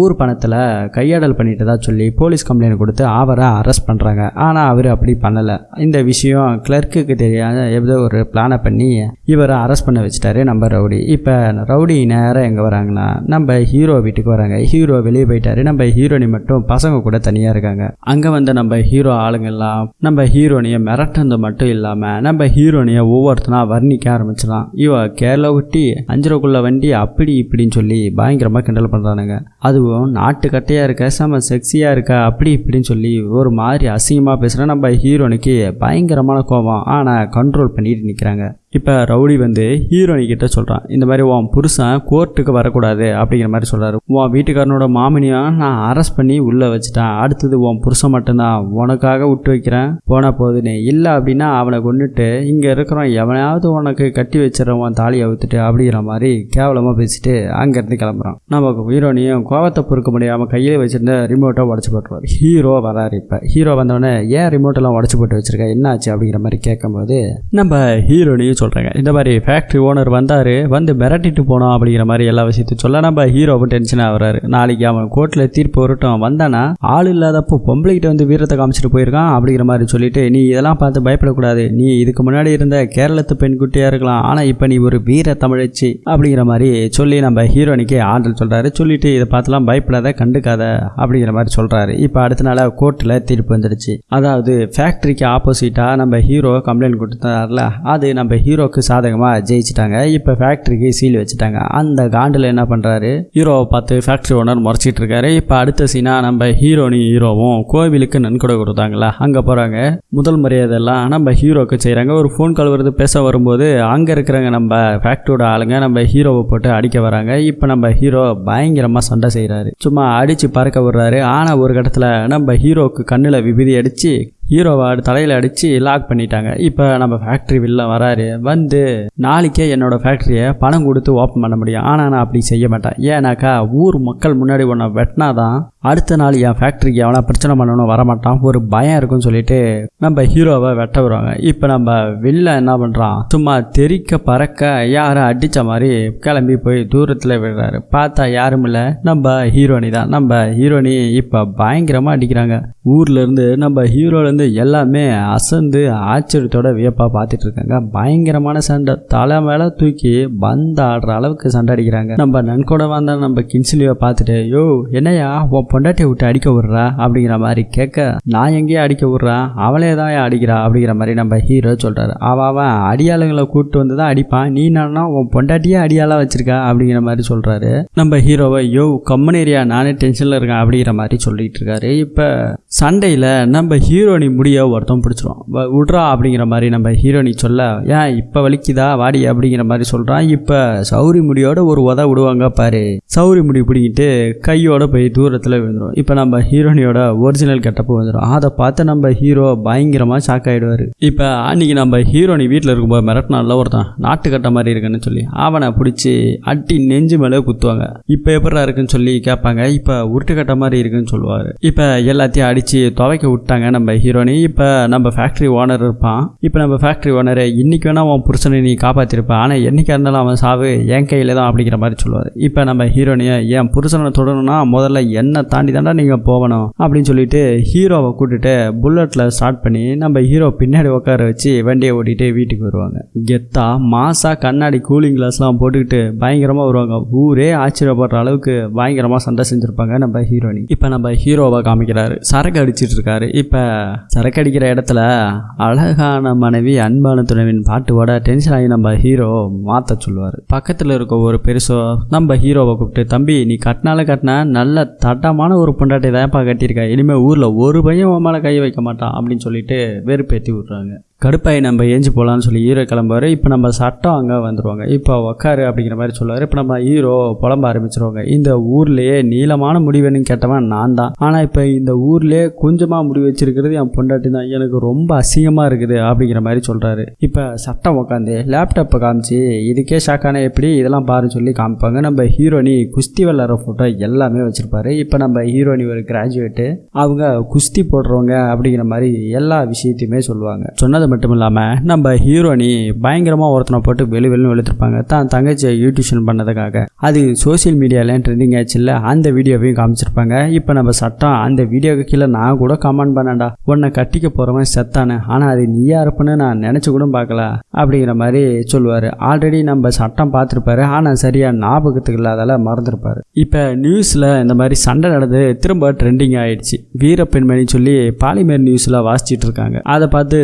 ஊர் பணத்தில் கையாடல் பண்ணிட்டதா சொல்லி போலீஸ் கம்ப்ளைண்ட் கொடுத்து அவரை அரெஸ்ட் பண்ணுறாங்க ஆனால் அவர் அப்படி பண்ணலை. இந்த விஷயம் கிளர்க்குக்கு தெரியாத ஏதோ ஒரு பிளானை பண்ணி இவரை அரெஸ்ட் பண்ண வச்சுட்டாரு நம்ம ரவுடி. இப்போ ரவுடி நேரம் எங்கே வராங்கன்னா நம்ம ஹீரோ வீட்டுக்கு வராங்க. ஹீரோ வெளியே போயிட்டாரு. நம்ம ஹீரோனி மட்டும் பசங்க கூட தனியாக இருக்காங்க. அங்கே வந்து நம்ம ஹீரோ ஆளுங்கெல்லாம் நம்ம ஹீரோனியை மிரட்டுறது மட்டும் இல்லாமல் நம்ம ஹீரோனியை ஒவ்வொருத்தனா வர்ணிக்க ஆரம்பிச்சிடலாம். இவ கேரளா ஒட்டி அஞ்சரைக்குள்ள வண்டி அப்படி இப்படின்னு சொல்லி பயங்கரமாக கிண்டல் பண்ணுறானுங்க அதுவும் நாட்டுக்கட்டையாக இருக்க செம செக்ஸியாக இருக்க அப்படி இப்படின்னு சொல்லி ஒரு மாதிரி அசிங்கமாக பேசுகிற நம்ம ஹீரோனுக்கு பயங்கரமான கோபம். ஆனால் கண்ட்ரோல் பண்ணிட்டு நிற்கிறாங்க இப்போ ரவுடி வந்து ஹீரோனி கிட்ட சொல்கிறான் இந்த மாதிரி உன் புருஷன் கோர்ட்டுக்கு வரக்கூடாது அப்படிங்கிற மாதிரி சொல்கிறாரு உன் வீட்டுக்காரனோட மாமினியும் நான் அரெஸ்ட் பண்ணி உள்ளே வச்சுட்டேன். அடுத்தது உன் புருஷன் மட்டும்தான். உனக்காக விட்டு வைக்கிறேன். போன போதுன்னு இல்லை அப்படின்னா அவனை கொண்டுட்டு இங்கே இருக்கிறவன் எவனையாவது உனக்கு கட்டி வச்சிடறவன் உன் தாலியை அவுத்துட்டு அப்படிங்கிற மாதிரி கேவலமாக பேசிட்டு அங்கேருந்து கிளம்புறான். நமக்கு ஹீரோனியும் கோவத்தை பொறுக்க முடியாமல் கையில் வச்சிருந்த ரிமோட்டை உடச்சி போட்டுருவார். ஹீரோ வராரு இப்போ. ஹீரோ வந்தவொடனே ஏன் ரிமோட்டெல்லாம் உடச்சி போட்டு வச்சிருக்க? என்னாச்சு? அப்படிங்கிற மாதிரி கேட்கும்போது நம்ம ஹீரோனியும் சொல்கிறாங்க இந்த மாதிரி ஃபேக்ட்ரி ஓனர் வந்தார் வந்து மிரட்டிட்டு போனோம் அப்படிங்கிற மாதிரி எல்லா விஷயத்தையும் சொல்ல நம்ம ஹீரோவும் டென்ஷன் ஆகுறாரு. நாளைக்கு அவன் கோர்ட்டில் தீர்ப்பு வரட்டும். வந்தானா ஆள் இல்லாதப்போ பொம்பளைகிட்ட வந்து வீரத்தை காமிச்சிட்டு போயிருக்கான் அப்படிங்கிற மாதிரி சொல்லிட்டு நீ இதெல்லாம் பார்த்து பயப்படக்கூடாது. நீ இதுக்கு முன்னாடி இருந்த கேரளத்து பெண்குட்டியாக இருக்கலாம். ஆனால் இப்போ நீ ஒரு வீர தமிழச்சி அப்படிங்கிற மாதிரி சொல்லி நம்ம ஹீரோனிக்கு ஆண்டல் சொல்கிறாரு சொல்லிட்டு இதை பார்த்துலாம் பயப்படாத கண்டுக்காத அப்படிங்கிற மாதிரி சொல்கிறாரு இப்போ அடுத்த நாள் கோர்ட்டில் தீர்ப்பு வந்துடுச்சு. அதாவது ஃபேக்ட்ரிக்கு ஆப்போசிட்டாக நம்ம ஹீரோ கம்ப்ளைண்ட் கொடுத்தாருல அது நம்ம ஹீரோ ஹீரோக்கு சாதகமாக ஜெயிச்சிட்டாங்க. இப்போ ஃபேக்ட்ரிக்கு சீல் வச்சுட்டாங்க. அந்த காண்டில் என்ன பண்ணுறாரு ஹீரோவை பார்த்து ஃபேக்ட்ரி ஓனர் முறைச்சிட்டு இருக்காரு. இப்போ அடுத்த சீனாக நம்ம ஹீரோனி ஹீரோவும் கோவிலுக்கு நன்கொடை கொடுத்தாங்களா? அங்கே போகிறாங்க முதல் மரியாதையெல்லாம் நம்ம ஹீரோக்கு செய்கிறாங்க ஒரு ஃபோன் கால் வருது பேச வரும்போது அங்கே இருக்கிறவங்க நம்ம ஃபேக்ட்ரியோட ஆளுங்க நம்ம ஹீரோவை போட்டு அடிக்க வராங்க. இப்போ நம்ம ஹீரோ பயங்கரமாக சண்டை செய்கிறாரு சும்மா அடித்து பறக்க விடுறாரு. ஆனால் ஒரு கட்டத்தில் நம்ம ஹீரோக்கு கண்ணில் விபதி அடித்து ஹீரோவை தலையில் அடித்து லாக் பண்ணிட்டாங்க. இப்போ நம்ம ஃபேக்ட்ரி வெளில வராரு. வந்து நாளைக்கே என்னோடய ஃபேக்ட்ரியை பணம் கொடுத்து ஓப்பன் பண்ண முடியும். ஆனால் நான் அப்படி செய்ய மாட்டேன். ஏன்னாக்கா ஊர் மக்கள் முன்னாடி உன்னை வெட்டினாதான் அடுத்த நாள் என் ஃபேக்ட்ரிக்கு எவனா பிரச்சனை பண்ணணும் வரமாட்டான். ஒரு பயம் இருக்குன்னு சொல்லிட்டு நம்ம ஹீரோவை வெட்ட வருவாங்க இப்போ நம்ம வெளில என்ன பண்ணுறான் சும்மா தெறிக்க பறக்க யாரும் அடித்த மாதிரி கிளம்பி போய் தூரத்தில் விடுறாரு. பார்த்தா யாரும் இல்லை. நம்ம ஹீரோனி தான் நம்ம ஹீரோனி இப்போ பயங்கரமாக அடிக்கிறாங்க. ஊர்லேருந்து நம்ம ஹீரோலேருந்து எல்லாமே அசந்து ஆச்சரியத்தோட வியப்பாக பார்த்துட்டு இருக்காங்க. பயங்கரமான சண்டை. தலை மேலே தூக்கி பந்து ஆடுற அளவுக்கு சண்டை அடிக்கிறாங்க. நம்ம நன்கூட வந்த நம்ம கின்சிலியை பார்த்துட்டு யோ என்னையா உன் பொண்டாட்டியை விட்டு அடிக்க விட்றா? அப்படிங்கிற மாதிரி கேட்க நான் எங்கேயே அடிக்க விட்றா? அவளே தான் அடிக்கிறா? அப்படிங்கிற மாதிரி நம்ம ஹீரோ சொல்கிறாரு அவன் அடியாளங்களை அடியாளுங்களை கூப்பிட்டு வந்து தான் அடிப்பான். நீ என்னன்னா உன் பொண்டாட்டியே அடியாளாக வச்சிருக்கா? அப்படிங்கிற மாதிரி சொல்கிறாரு நம்ம ஹீரோவை யோ கம்மனேரியா நானே டென்ஷனில் இருக்கேன். அப்படிங்கிற மாதிரி சொல்லிட்டு இருக்காரு. இப்போ சண்டையில் நம்ம ஹீரோனி முடிய ஒருத்தன் பிடிச்சிரும் விட்றா அப்படிங்கிற மாதிரி நம்ம ஹீரோனி சொல்ல ஏன் இப்போ வலிக்குதா? வாடி அப்படிங்கிற மாதிரி சொல்கிறான் இப்போ சௌரி முடியோட ஒரு உத விடுவாங்க பாரு. சௌரி முடி பிடிங்கிட்டு கையோட போய் தூரத்தில் விழுந்துடும் இப்போ நம்ம ஹீரோனியோட ஒரிஜினல் கெட்டப்பு வந்துடும் அதை பார்த்து நம்ம ஹீரோ பயங்கரமாக ஷாக் ஆகிடுவார் இப்போ அன்னைக்கு நம்ம ஹீரோனி வீட்டில் இருக்கும்போது மிரட்டினால ஒருத்தன். நாட்டுக்கட்ட மாதிரி இருக்குன்னு சொல்லி அவனை பிடிச்சி அட்டி நெஞ்சு மேலே குத்துவாங்க. இப்போ எப்படா இருக்குன்னு சொல்லி கேட்பாங்க. இப்போ உருட்டுக்கட்ட மாதிரி இருக்குன்னு சொல்லுவார். இப்போ எல்லாத்தையும் அடித்து துவைக்க விட்டாங்க நம்ம ஹீரோனி. இப்போ நம்ம ஃபேக்ட்ரி ஓனர் இருப்பான். இப்போ நம்ம ஃபேக்ட்ரி ஓனரை இன்னைக்கு வேணால் அவன் புருஷனை நீ காப்பாற்றிருப்பான் ஆனால் என்னைக்கா இருந்தாலும் அவன் சாவு என் கையில் தான் அப்படிங்கிற மாதிரி சொல்லுவார். இப்போ நம்ம ஹீரோனியை என் புருஷனை தொடணும்னா முதல்ல என்னை தாண்டி தாண்டா நீங்கள் போகணும். அப்படின்னு சொல்லிட்டு ஹீரோவை கூட்டிட்டு புல்லட்டில் ஸ்டார்ட் பண்ணி நம்ம ஹீரோ பின்னாடி உட்கார வச்சு வண்டியை ஓட்டிகிட்டு வீட்டுக்கு வருவாங்க. கெத்தா மாசா கண்ணாடி கூலிங் கிளாஸ்லாம் போட்டுக்கிட்டு பயங்கரமாக வருவாங்க. ஊரே ஆச்சரியப்படுற அளவுக்கு பயங்கரமாக சண்டை செஞ்சுருப்பாங்க நம்ம ஹீரோனி. இப்போ நம்ம ஹீரோவை காமிக்கிறாரு. சரக்கு அடிச்சிட்டு இருக்காரு இப்போ சரக்கு அடிக்கிற இடத்துல அழகான மனைவி அன்பான துணைவின் பாட்டுவோட டென்ஷன் ஆகி நம்ம ஹீரோ மாற்ற சொல்லுவார். பக்கத்தில் இருக்க ஒரு பெருசோ நம்ம ஹீரோவை கூப்பிட்டு தம்பி நீ கட்டினால கட்டினா நல்ல தட்டமான ஒரு பொண்டாட்டி தான்ப்பா கட்டியிருக்கா. இனிமேல் ஊரில் ஒரு பையன் உன் மேலே கை வைக்க மாட்டான் அப்படின்னு சொல்லிட்டு வெறுப்பேற்றி விட்றாங்க. கடுப்பாயி நம்ம ஏஞ்சி போகலான்னு சொல்லி ஹீரோ கிளம்புவார். இப்போ நம்ம சட்டம் அங்கே வந்துடுவாங்க இப்போ உக்காரு அப்படிங்கிற மாதிரி சொல்லுவார். இப்போ நம்ம ஹீரோ புலம்ப ஆரம்பிச்சிருவாங்க. இந்த ஊர்லேயே நீளமான முடிவுன்னு கேட்டவன் நான் தான். ஆனால் இப்போ இந்த ஊர்லேயே கொஞ்சமாக முடிவு வச்சிருக்கிறது என் பொண்டாட்டி தான். எனக்கு ரொம்ப அசிங்கமாக இருக்குது அப்படிங்கிற மாதிரி சொல்கிறாரு இப்போ சட்டம் உட்காந்து லேப்டாப்பை காமிச்சு இதுக்கே ஷாக்கான எப்படி? இதெல்லாம் பாருன்னு சொல்லி காமிப்பாங்க. நம்ம ஹீரோனி குஸ்தி விளாட்ற ஃபோட்டோ எல்லாமே வச்சுருப்பாரு. இப்போ நம்ம ஹீரோனி ஒரு கிராஜுவேட்டு அவங்க குஸ்தி போடுறவங்க அப்படிங்கிற மாதிரி எல்லா விஷயத்தையுமே சொல்லுவாங்க. சொன்னது மட்டும் இல்லாமல் நம்ம ஹீரோனி பயங்கரமாக ஒருத்தனை போட்டு வெளி வெளியும் வெளுத்திருப்பாங்க தான் தங்கச்சியை யூடியூஷன் பண்ணதுக்காக. அது சோஷியல் மீடியாவில் ட்ரெண்டிங் ஆச்சுல்ல அந்த வீடியோவையும் காமிச்சிருப்பாங்க. இப்போ நம்ம சட்டம் அந்த வீடியோக்கு கீழே நான் கூட கமெண்ட் பண்ணேன்டா. உன்னை கட்டிக்க போகிறவன் செத்தானு ஆனால் அது நீயா இருப்பேன்னு நான் நினச்சி கூட பார்க்கல அப்படிங்கிற மாதிரி சொல்லுவார். ஆல்ரெடி நம்ம சட்டம் பார்த்துருப்பாரு ஆனால் சரியாக ஞாபகத்துக்கு இல்லாதால மறந்துருப்பாரு. இப்போ நியூஸில் இந்த மாதிரி சண்டை நடந்து திரும்ப ட்ரெண்டிங் ஆயிடுச்சு. வீரப்பெண்மணி சொல்லி பாலிமர் நியூஸில் வாசிச்சுட்டு இருக்காங்க. அதை பார்த்து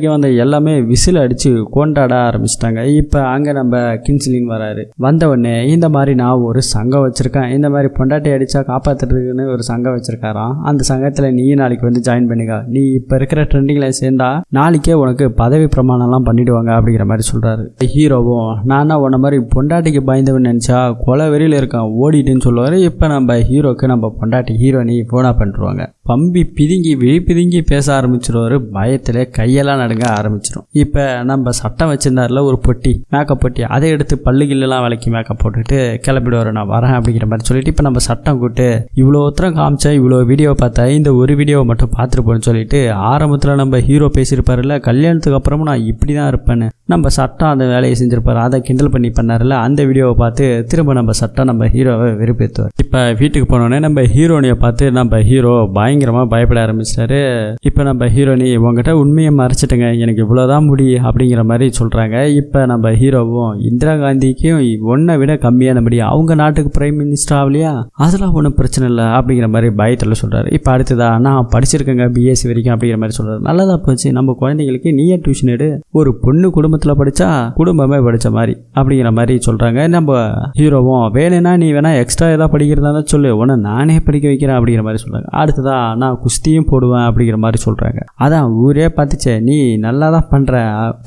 சரக்கடிக்க வந்த எல்லாமே விசில் அடித்து கொண்டாட ஆரம்பிச்சிட்டாங்க. இப்போ அங்கே நம்ம கின்சிலின் வராரு. வந்த உடனே இந்த மாதிரி நான் ஒரு சங்கம் வச்சுருக்கேன். இந்த மாதிரி பொண்டாட்டி அடித்தா காப்பாற்றுறதுக்குன்னு ஒரு சங்கம் வச்சுருக்காராம். அந்த சங்கத்தில் நீ நாளைக்கு வந்து ஜாயின் பண்ணிக்க. நீ இப்போ இருக்கிற ட்ரெண்டிங்கில் சேர்ந்தா நாளைக்கே உனக்கு பதவி பிரமாணம்லாம் பண்ணிடுவாங்க அப்படிங்கிற மாதிரி சொல்கிறாரு ஹீரோவும் நானா உன்ன மாதிரி பொண்டாட்டிக்கு பயந்தவன் நினச்சா கொலை வெறியில் இருக்கான் ஓடிட்டுன்னு சொல்லுவார். இப்போ நம்ம ஹீரோக்கு நம்ம பொண்டாட்டி ஹீரோனி ஃபோனாக பண்ணிருவாங்க பம்பி பிதுங்கி விழி பிதுங்கி பேச ஆரம்பிச்சிருவாரு. பயத்தில் கையெல்லாம் நடுங்க ஆரம்பிச்சிடும் இப்போ நம்ம சட்டம் வச்சிருந்தாருல ஒரு பொட்டி மேக்கப் பொட்டி அதை எடுத்து பல்லு கில்லெல்லாம் விளக்கி மேக்கப் போட்டுட்டு கிளம்பிடுவார் நான் வரேன் அப்படிங்கிற மாதிரி சொல்லிட்டு இப்போ நம்ம சட்டம் கூட்டு இவ்வளோ உத்தரம் காமிச்சா இவ்வளோ வீடியோ பார்த்தா இந்த ஒரு வீடியோவை மட்டும் பார்த்துருப்போம்னு சொல்லிட்டு ஆரம்பத்தில் நம்ம ஹீரோ பேசியிருப்பாருல்ல கல்யாணத்துக்கு அப்புறமும் நான் இப்படி தான் இருப்பேன்னு. நம்ம சட்டம் அந்த வேலையை செஞ்சிருப்பார். அதை கிண்டல் பண்ணி பண்ணார்ல அந்த வீடியோவை பார்த்து திரும்ப நம்ம சட்டம் நம்ம ஹீரோவை வெறுப்பேற்றுவார் இப்போ வீட்டுக்கு போனோடனே நம்ம ஹீரோனியை பார்த்து நம்ம ஹீரோ பயங்கரமாக பயப்பட ஆரம்பிச்சிட்டாரு. இப்போ நம்ம ஹீரோனி உங்ககிட்ட உண்மையை மறைச்சிட்டுங்க எனக்கு இவ்வளோதான் முடி அப்படிங்கிற மாதிரி சொல்கிறாங்க இப்போ நம்ம ஹீரோவும் இந்திரா காந்திக்கும் ஒன்றை விட கம்மியான முடி. அவங்க நாட்டுக்கு பிரைம் மினிஸ்டர் ஆகலையா? அதெல்லாம் ஒன்றும் பிரச்சனை இல்லை அப்படிங்கிற மாதிரி பயத்தில் சொல்கிறாரு இப்போ அடுத்ததா நான் படிச்சிருக்கேங்க பிஎஸ்சி வரைக்கும் அப்படிங்கிற மாதிரி சொல்கிறாரு நல்லதாக போச்சு. நம்ம குழந்தைங்களுக்கு நீயே டியூஷன் எடு. ஒரு பொண்ணு குடும்பத்தை குடும்பத்தில் படித்தா குடும்பமே படித்த மாதிரி அப்படிங்கிற மாதிரி சொல்கிறாங்க நம்ம ஹீரோவும் வேணும்னா நீ வேணா எக்ஸ்ட்ரா ஏதாவது படிக்கிறதா தான் சொல்லு. உன்னை நானே படிக்க வைக்கிறேன் அப்படிங்கிற மாதிரி சொல்கிறாங்க அடுத்ததா நான் குஸ்தியும் போடுவேன் அப்படிங்கிற மாதிரி சொல்கிறாங்க அதான் ஊரே பார்த்துச்சே நீ நல்லா தான் பண்ணுற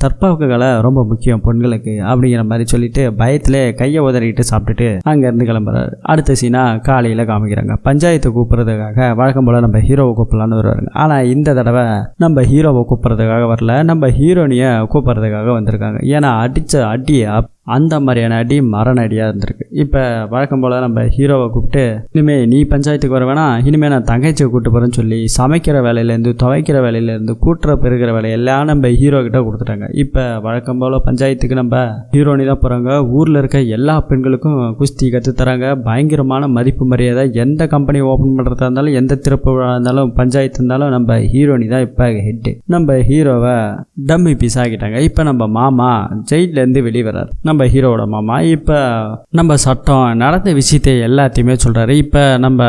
தற்பாக்குகளை ரொம்ப முக்கியம் பெண்களுக்கு அப்படிங்கிற மாதிரி சொல்லிட்டு பயத்திலே கையை உதறிட்டு சாப்பிட்டுட்டு அங்கேருந்து கிளம்புறாரு. அடுத்த சீனா காலையில் காமிக்கிறாங்க. பஞ்சாயத்து கூப்பிட்றதுக்காக வழக்கம் போல் நம்ம ஹீரோவை கூப்பிடலான்னு வருவாருங்க. ஆனால் இந்த தடவை நம்ம ஹீரோவை கூப்பிட்றதுக்காக வரல. நம்ம ஹீரோனியை கூப்பிட்றதுக்காக வந்து வந்திருக்காங்க. ஏன்னா அடித்த அடியை அப்- அந்த மாதிரியான அடி மரண அடியாக இருந்திருக்கு. இப்போ வழக்கம் போல் நம்ம ஹீரோவை கூப்பிட்டு இனிமேல் நீ பஞ்சாயத்துக்கு வர வேணாம் இனிமேல் நான் தங்கச்சியை கூப்பிட்டு போகிறேன்னு சொல்லி சமைக்கிற வேலையிலேருந்து துவைக்கிற வேலையிலேருந்து கூட்டுற பெருகிற வேலையெல்லாம் நம்ம ஹீரோ கிட்ட கொடுத்துட்டாங்க. இப்போ வழக்கம் போல் பஞ்சாயத்துக்கு நம்ம ஹீரோனி தான் போகிறாங்க ஊரில் இருக்க எல்லா பெண்களுக்கும் குஸ்தி கற்றுத் தராங்க. பயங்கரமான மதிப்பு மரியாதை. எந்த கம்பெனி ஓப்பன் பண்ணுறதா இருந்தாலும் எந்த திறப்பு இருந்தாலும் பஞ்சாயத்து இருந்தாலும் நம்ம ஹீரோனி தான் இப்போ ஹெட்டு நம்ம ஹீரோவை டம்மி பீஸ் ஆகிட்டாங்க இப்போ நம்ம மாமா ஜெயிலேருந்து வெளியே வர்றாரு. நம்ம ஹீரோவோட மாமா. இப்போ நம்ம சட்டம் நடந்த விஷயத்தை எல்லாத்தையுமே சொல்கிறாரு இப்போ நம்ம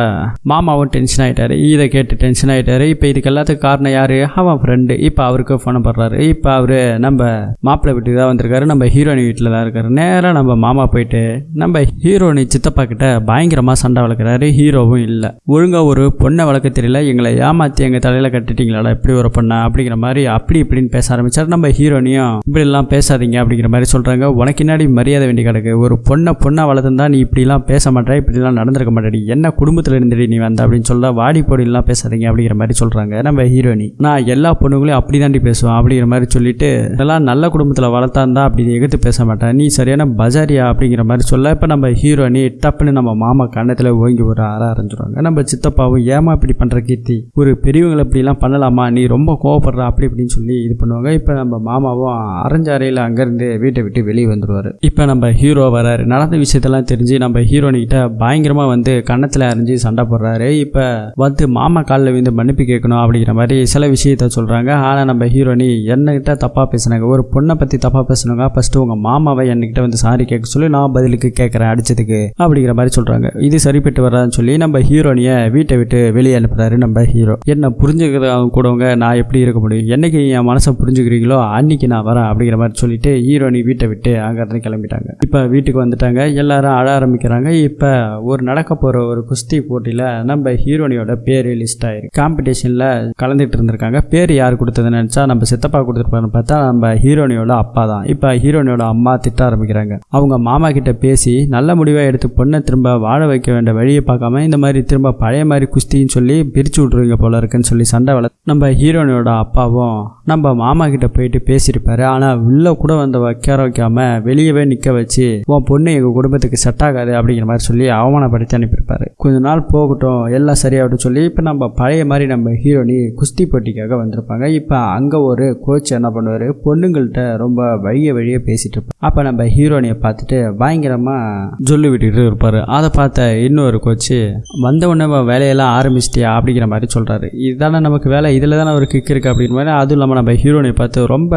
மாமாவும் டென்ஷன் ஆகிட்டாரு இதை கேட்டு டென்ஷன் ஆகிட்டாரு இப்போ இதுக்கு எல்லாத்துக்கும் காரணம் யார்? அவன் ஃப்ரெண்டு இப்போ அவருக்கு ஃபோன் பண்ணுறாரு இப்போ அவர் நம்ம மாப்பிள்ளை வீட்டுக்கு தான் வந்திருக்காரு. நம்ம ஹீரோயின் வீட்டில் தான் இருக்காரு. நேராக நம்ம மாமா போயிட்டு நம்ம ஹீரோனி சித்தப்பா கிட்ட பயங்கரமாக சண்டை வளர்க்குறாரு. ஹீரோவும் இல்லை. ஒழுங்காக ஒரு பொண்ணை வளர்க்க தெரியல. எங்களை ஏமாற்றி எங்கள் தலையில் கட்டிட்டீங்களாடா இப்படி ஒரு பொண்ணை? அப்படிங்கிற மாதிரி அப்படி இப்படின்னு பேச ஆரம்பிச்சார். நம்ம ஹீரோனியும் இப்படிலாம் பேசாதீங்க அப்படிங்கிற மாதிரி சொல்கிறாங்க உனக்கு என்ன பின்னாடி மரியாதை வேண்டி கிடக்கு. ஒரு பொண்ணை பொண்ணாக வளர்த்துருந்தா நீ இப்படிலாம் பேச மாட்டே இப்படிலாம் நடந்திருக்க மாட்டேடி. என்ன குடும்பத்தில் இருந்துடி நீ வந்த அப்படின்னு சொல்ல வாடி பொடிலாம் பேசாதீங்க அப்படிங்கிற மாதிரி சொல்கிறாங்க நம்ம ஹீரோனி நான் எல்லா பொண்ணுங்களையும் அப்படி தாண்டி பேசுவேன் அப்படிங்கிற மாதிரி சொல்லிட்டு இதெல்லாம் நல்ல குடும்பத்தில் வளர்த்தா இருந்தால் அப்படி எதிர்த்து பேச மாட்டேன். நீ சரியான பஜாரியா அப்படிங்கிற மாதிரி சொல்ல இப்போ நம்ம ஹீரோனி டப்புன்னு நம்ம மாமா கண்ணத்தில் ஓங்கி ஒரு அற ஆரம்பிச்சிடுவாங்க நம்ம சித்தப்பாவும் ஏமா இப்படி பண்ணுற கீர்த்தி? ஒரு பெரியவங்களை இப்படிலாம் பண்ணலாமா? நீ ரொம்ப கோவப்படுற அப்படி இப்படின்னு சொல்லி இது பண்ணுவாங்க. இப்போ நம்ம மாமாவும் அரைஞ்ச அறையில் அங்கேருந்து வீட்டை விட்டு வெளியே வந்துடுவார் இப்போ நம்ம ஹீரோ வராரு. நடந்த விஷயத்தெல்லாம் தெரிஞ்சு நம்ம ஹீரோனிக்கிட்ட பயங்கரமாக வந்து கன்னத்தில் அறிஞ்சு சண்டை போடுறாரு. இப்போ வந்து மாமா காலில் விழுந்து மன்னிப்பு கேட்கணும் அப்படிங்கிற மாதிரி சில விஷயத்த சொல்கிறாங்க ஆனால் நம்ம ஹீரோனி என்னகிட்ட தப்பாக பேசினாங்க. ஒரு பொண்ணை பற்றி தப்பாக பேசுனாங்க. ஃபஸ்ட்டு உங்கள் மாமாவை என்கிட்ட வந்து சாரி கேட்க சொல்லி நான் பதிலுக்கு கேட்குறேன் அடிச்சதுக்கு அப்படிங்கிற மாதிரி சொல்கிறாங்க இது சரிப்பட்டு வராதுன்னு சொல்லி நம்ம ஹீரோனியை வீட்டை விட்டு வெளியே அனுப்புறாரு நம்ம ஹீரோ என்ன புரிஞ்சுக்கிறவங்க கூடவங்க நான் எப்படி இருக்க முடியும்? என்னைக்கு என் மனசை புரிஞ்சுக்கிறீங்களோ அன்னைக்கு நான் வரேன் அப்படிங்கிற மாதிரி சொல்லிட்டு ஹீரோனி வீட்டை விட்டு எல்லாரும் கிளம்பிட்டாங்க. இப்போ வீட்டுக்கு வந்துட்டாங்க. எல்லாரும் அழ ஆரம்பிக்கிறாங்க. இப்போ ஒரு நடக்க போகிற ஒரு குஸ்தி போட்டியில் நம்ம ஹீரோனியோட பேர் லிஸ்ட் ஆயிருக்கு. காம்படிஷனில் கலந்துட்டு இருந்திருக்காங்க. பேர் யார் கொடுத்ததுன்னு நினச்சா நம்ம சித்தப்பா கொடுத்துருப்பாருன்னு பார்த்தா நம்ம ஹீரோனியோட அப்பா தான். இப்போ ஹீரோனியோட அம்மா திட்ட ஆரம்பிக்கிறாங்க. அவங்க மாமா கிட்ட பேசி நல்ல முடிவாக எடுத்து பொண்ணை திரும்ப வாழ வைக்க வேண்டிய வழியை பார்க்காம இந்த மாதிரி திரும்ப பழைய மாதிரி குஸ்தின்னு சொல்லி பிரிச்சு விட்ருவீங்க போல இருக்குன்னு சொல்லி சண்டை வள நம்ம ஹீரோனியோட அப்பாவும் நம்ம மாமா கிட்ட போயிட்டு பேசியிருப்பாரு. ஆனால் உள்ள கூட வந்து வைக்க வைக்காம வெளியவே நிற்க வச்சு உன் பொண்ணு எங்கள் குடும்பத்துக்கு செட் ஆகாது அப்படிங்கிற மாதிரி சொல்லி அவமானப்படுத்தி அனுப்பியிருப்பார். கொஞ்ச நாள் போகட்டும் எல்லாம் சரியாகட்டும் சொல்லி இப்போ நம்ம பழைய மாதிரி நம்ம ஹீரோனி குஸ்தி போட்டிக்காக வந்திருப்பாங்க. இப்போ அங்கே ஒரு கோச் என்ன பண்ணுவார்? பொண்ணுங்கள்கிட்ட ரொம்ப வழிய வழியே பேசிட்டு இருப்பார். அப்போ நம்ம ஹீரோனியை பார்த்துட்டு பயங்கரமாக சொல்லி விட்டுக்கிட்டு இருப்பார். அதை பார்த்த இன்னொரு கோச்சு வந்த உடனே வேலையெல்லாம் ஆரம்பிச்சிட்டியா? அப்படிங்கிற மாதிரி சொல்கிறாரு இதுதானே நமக்கு வேலை இதில் தானே ஒரு கிக் இருக்குது அப்படிங்கிற மாதிரி அதுவும் இல்லாமல் நம்ம ஹீரோனியை பார்த்து ரொம்ப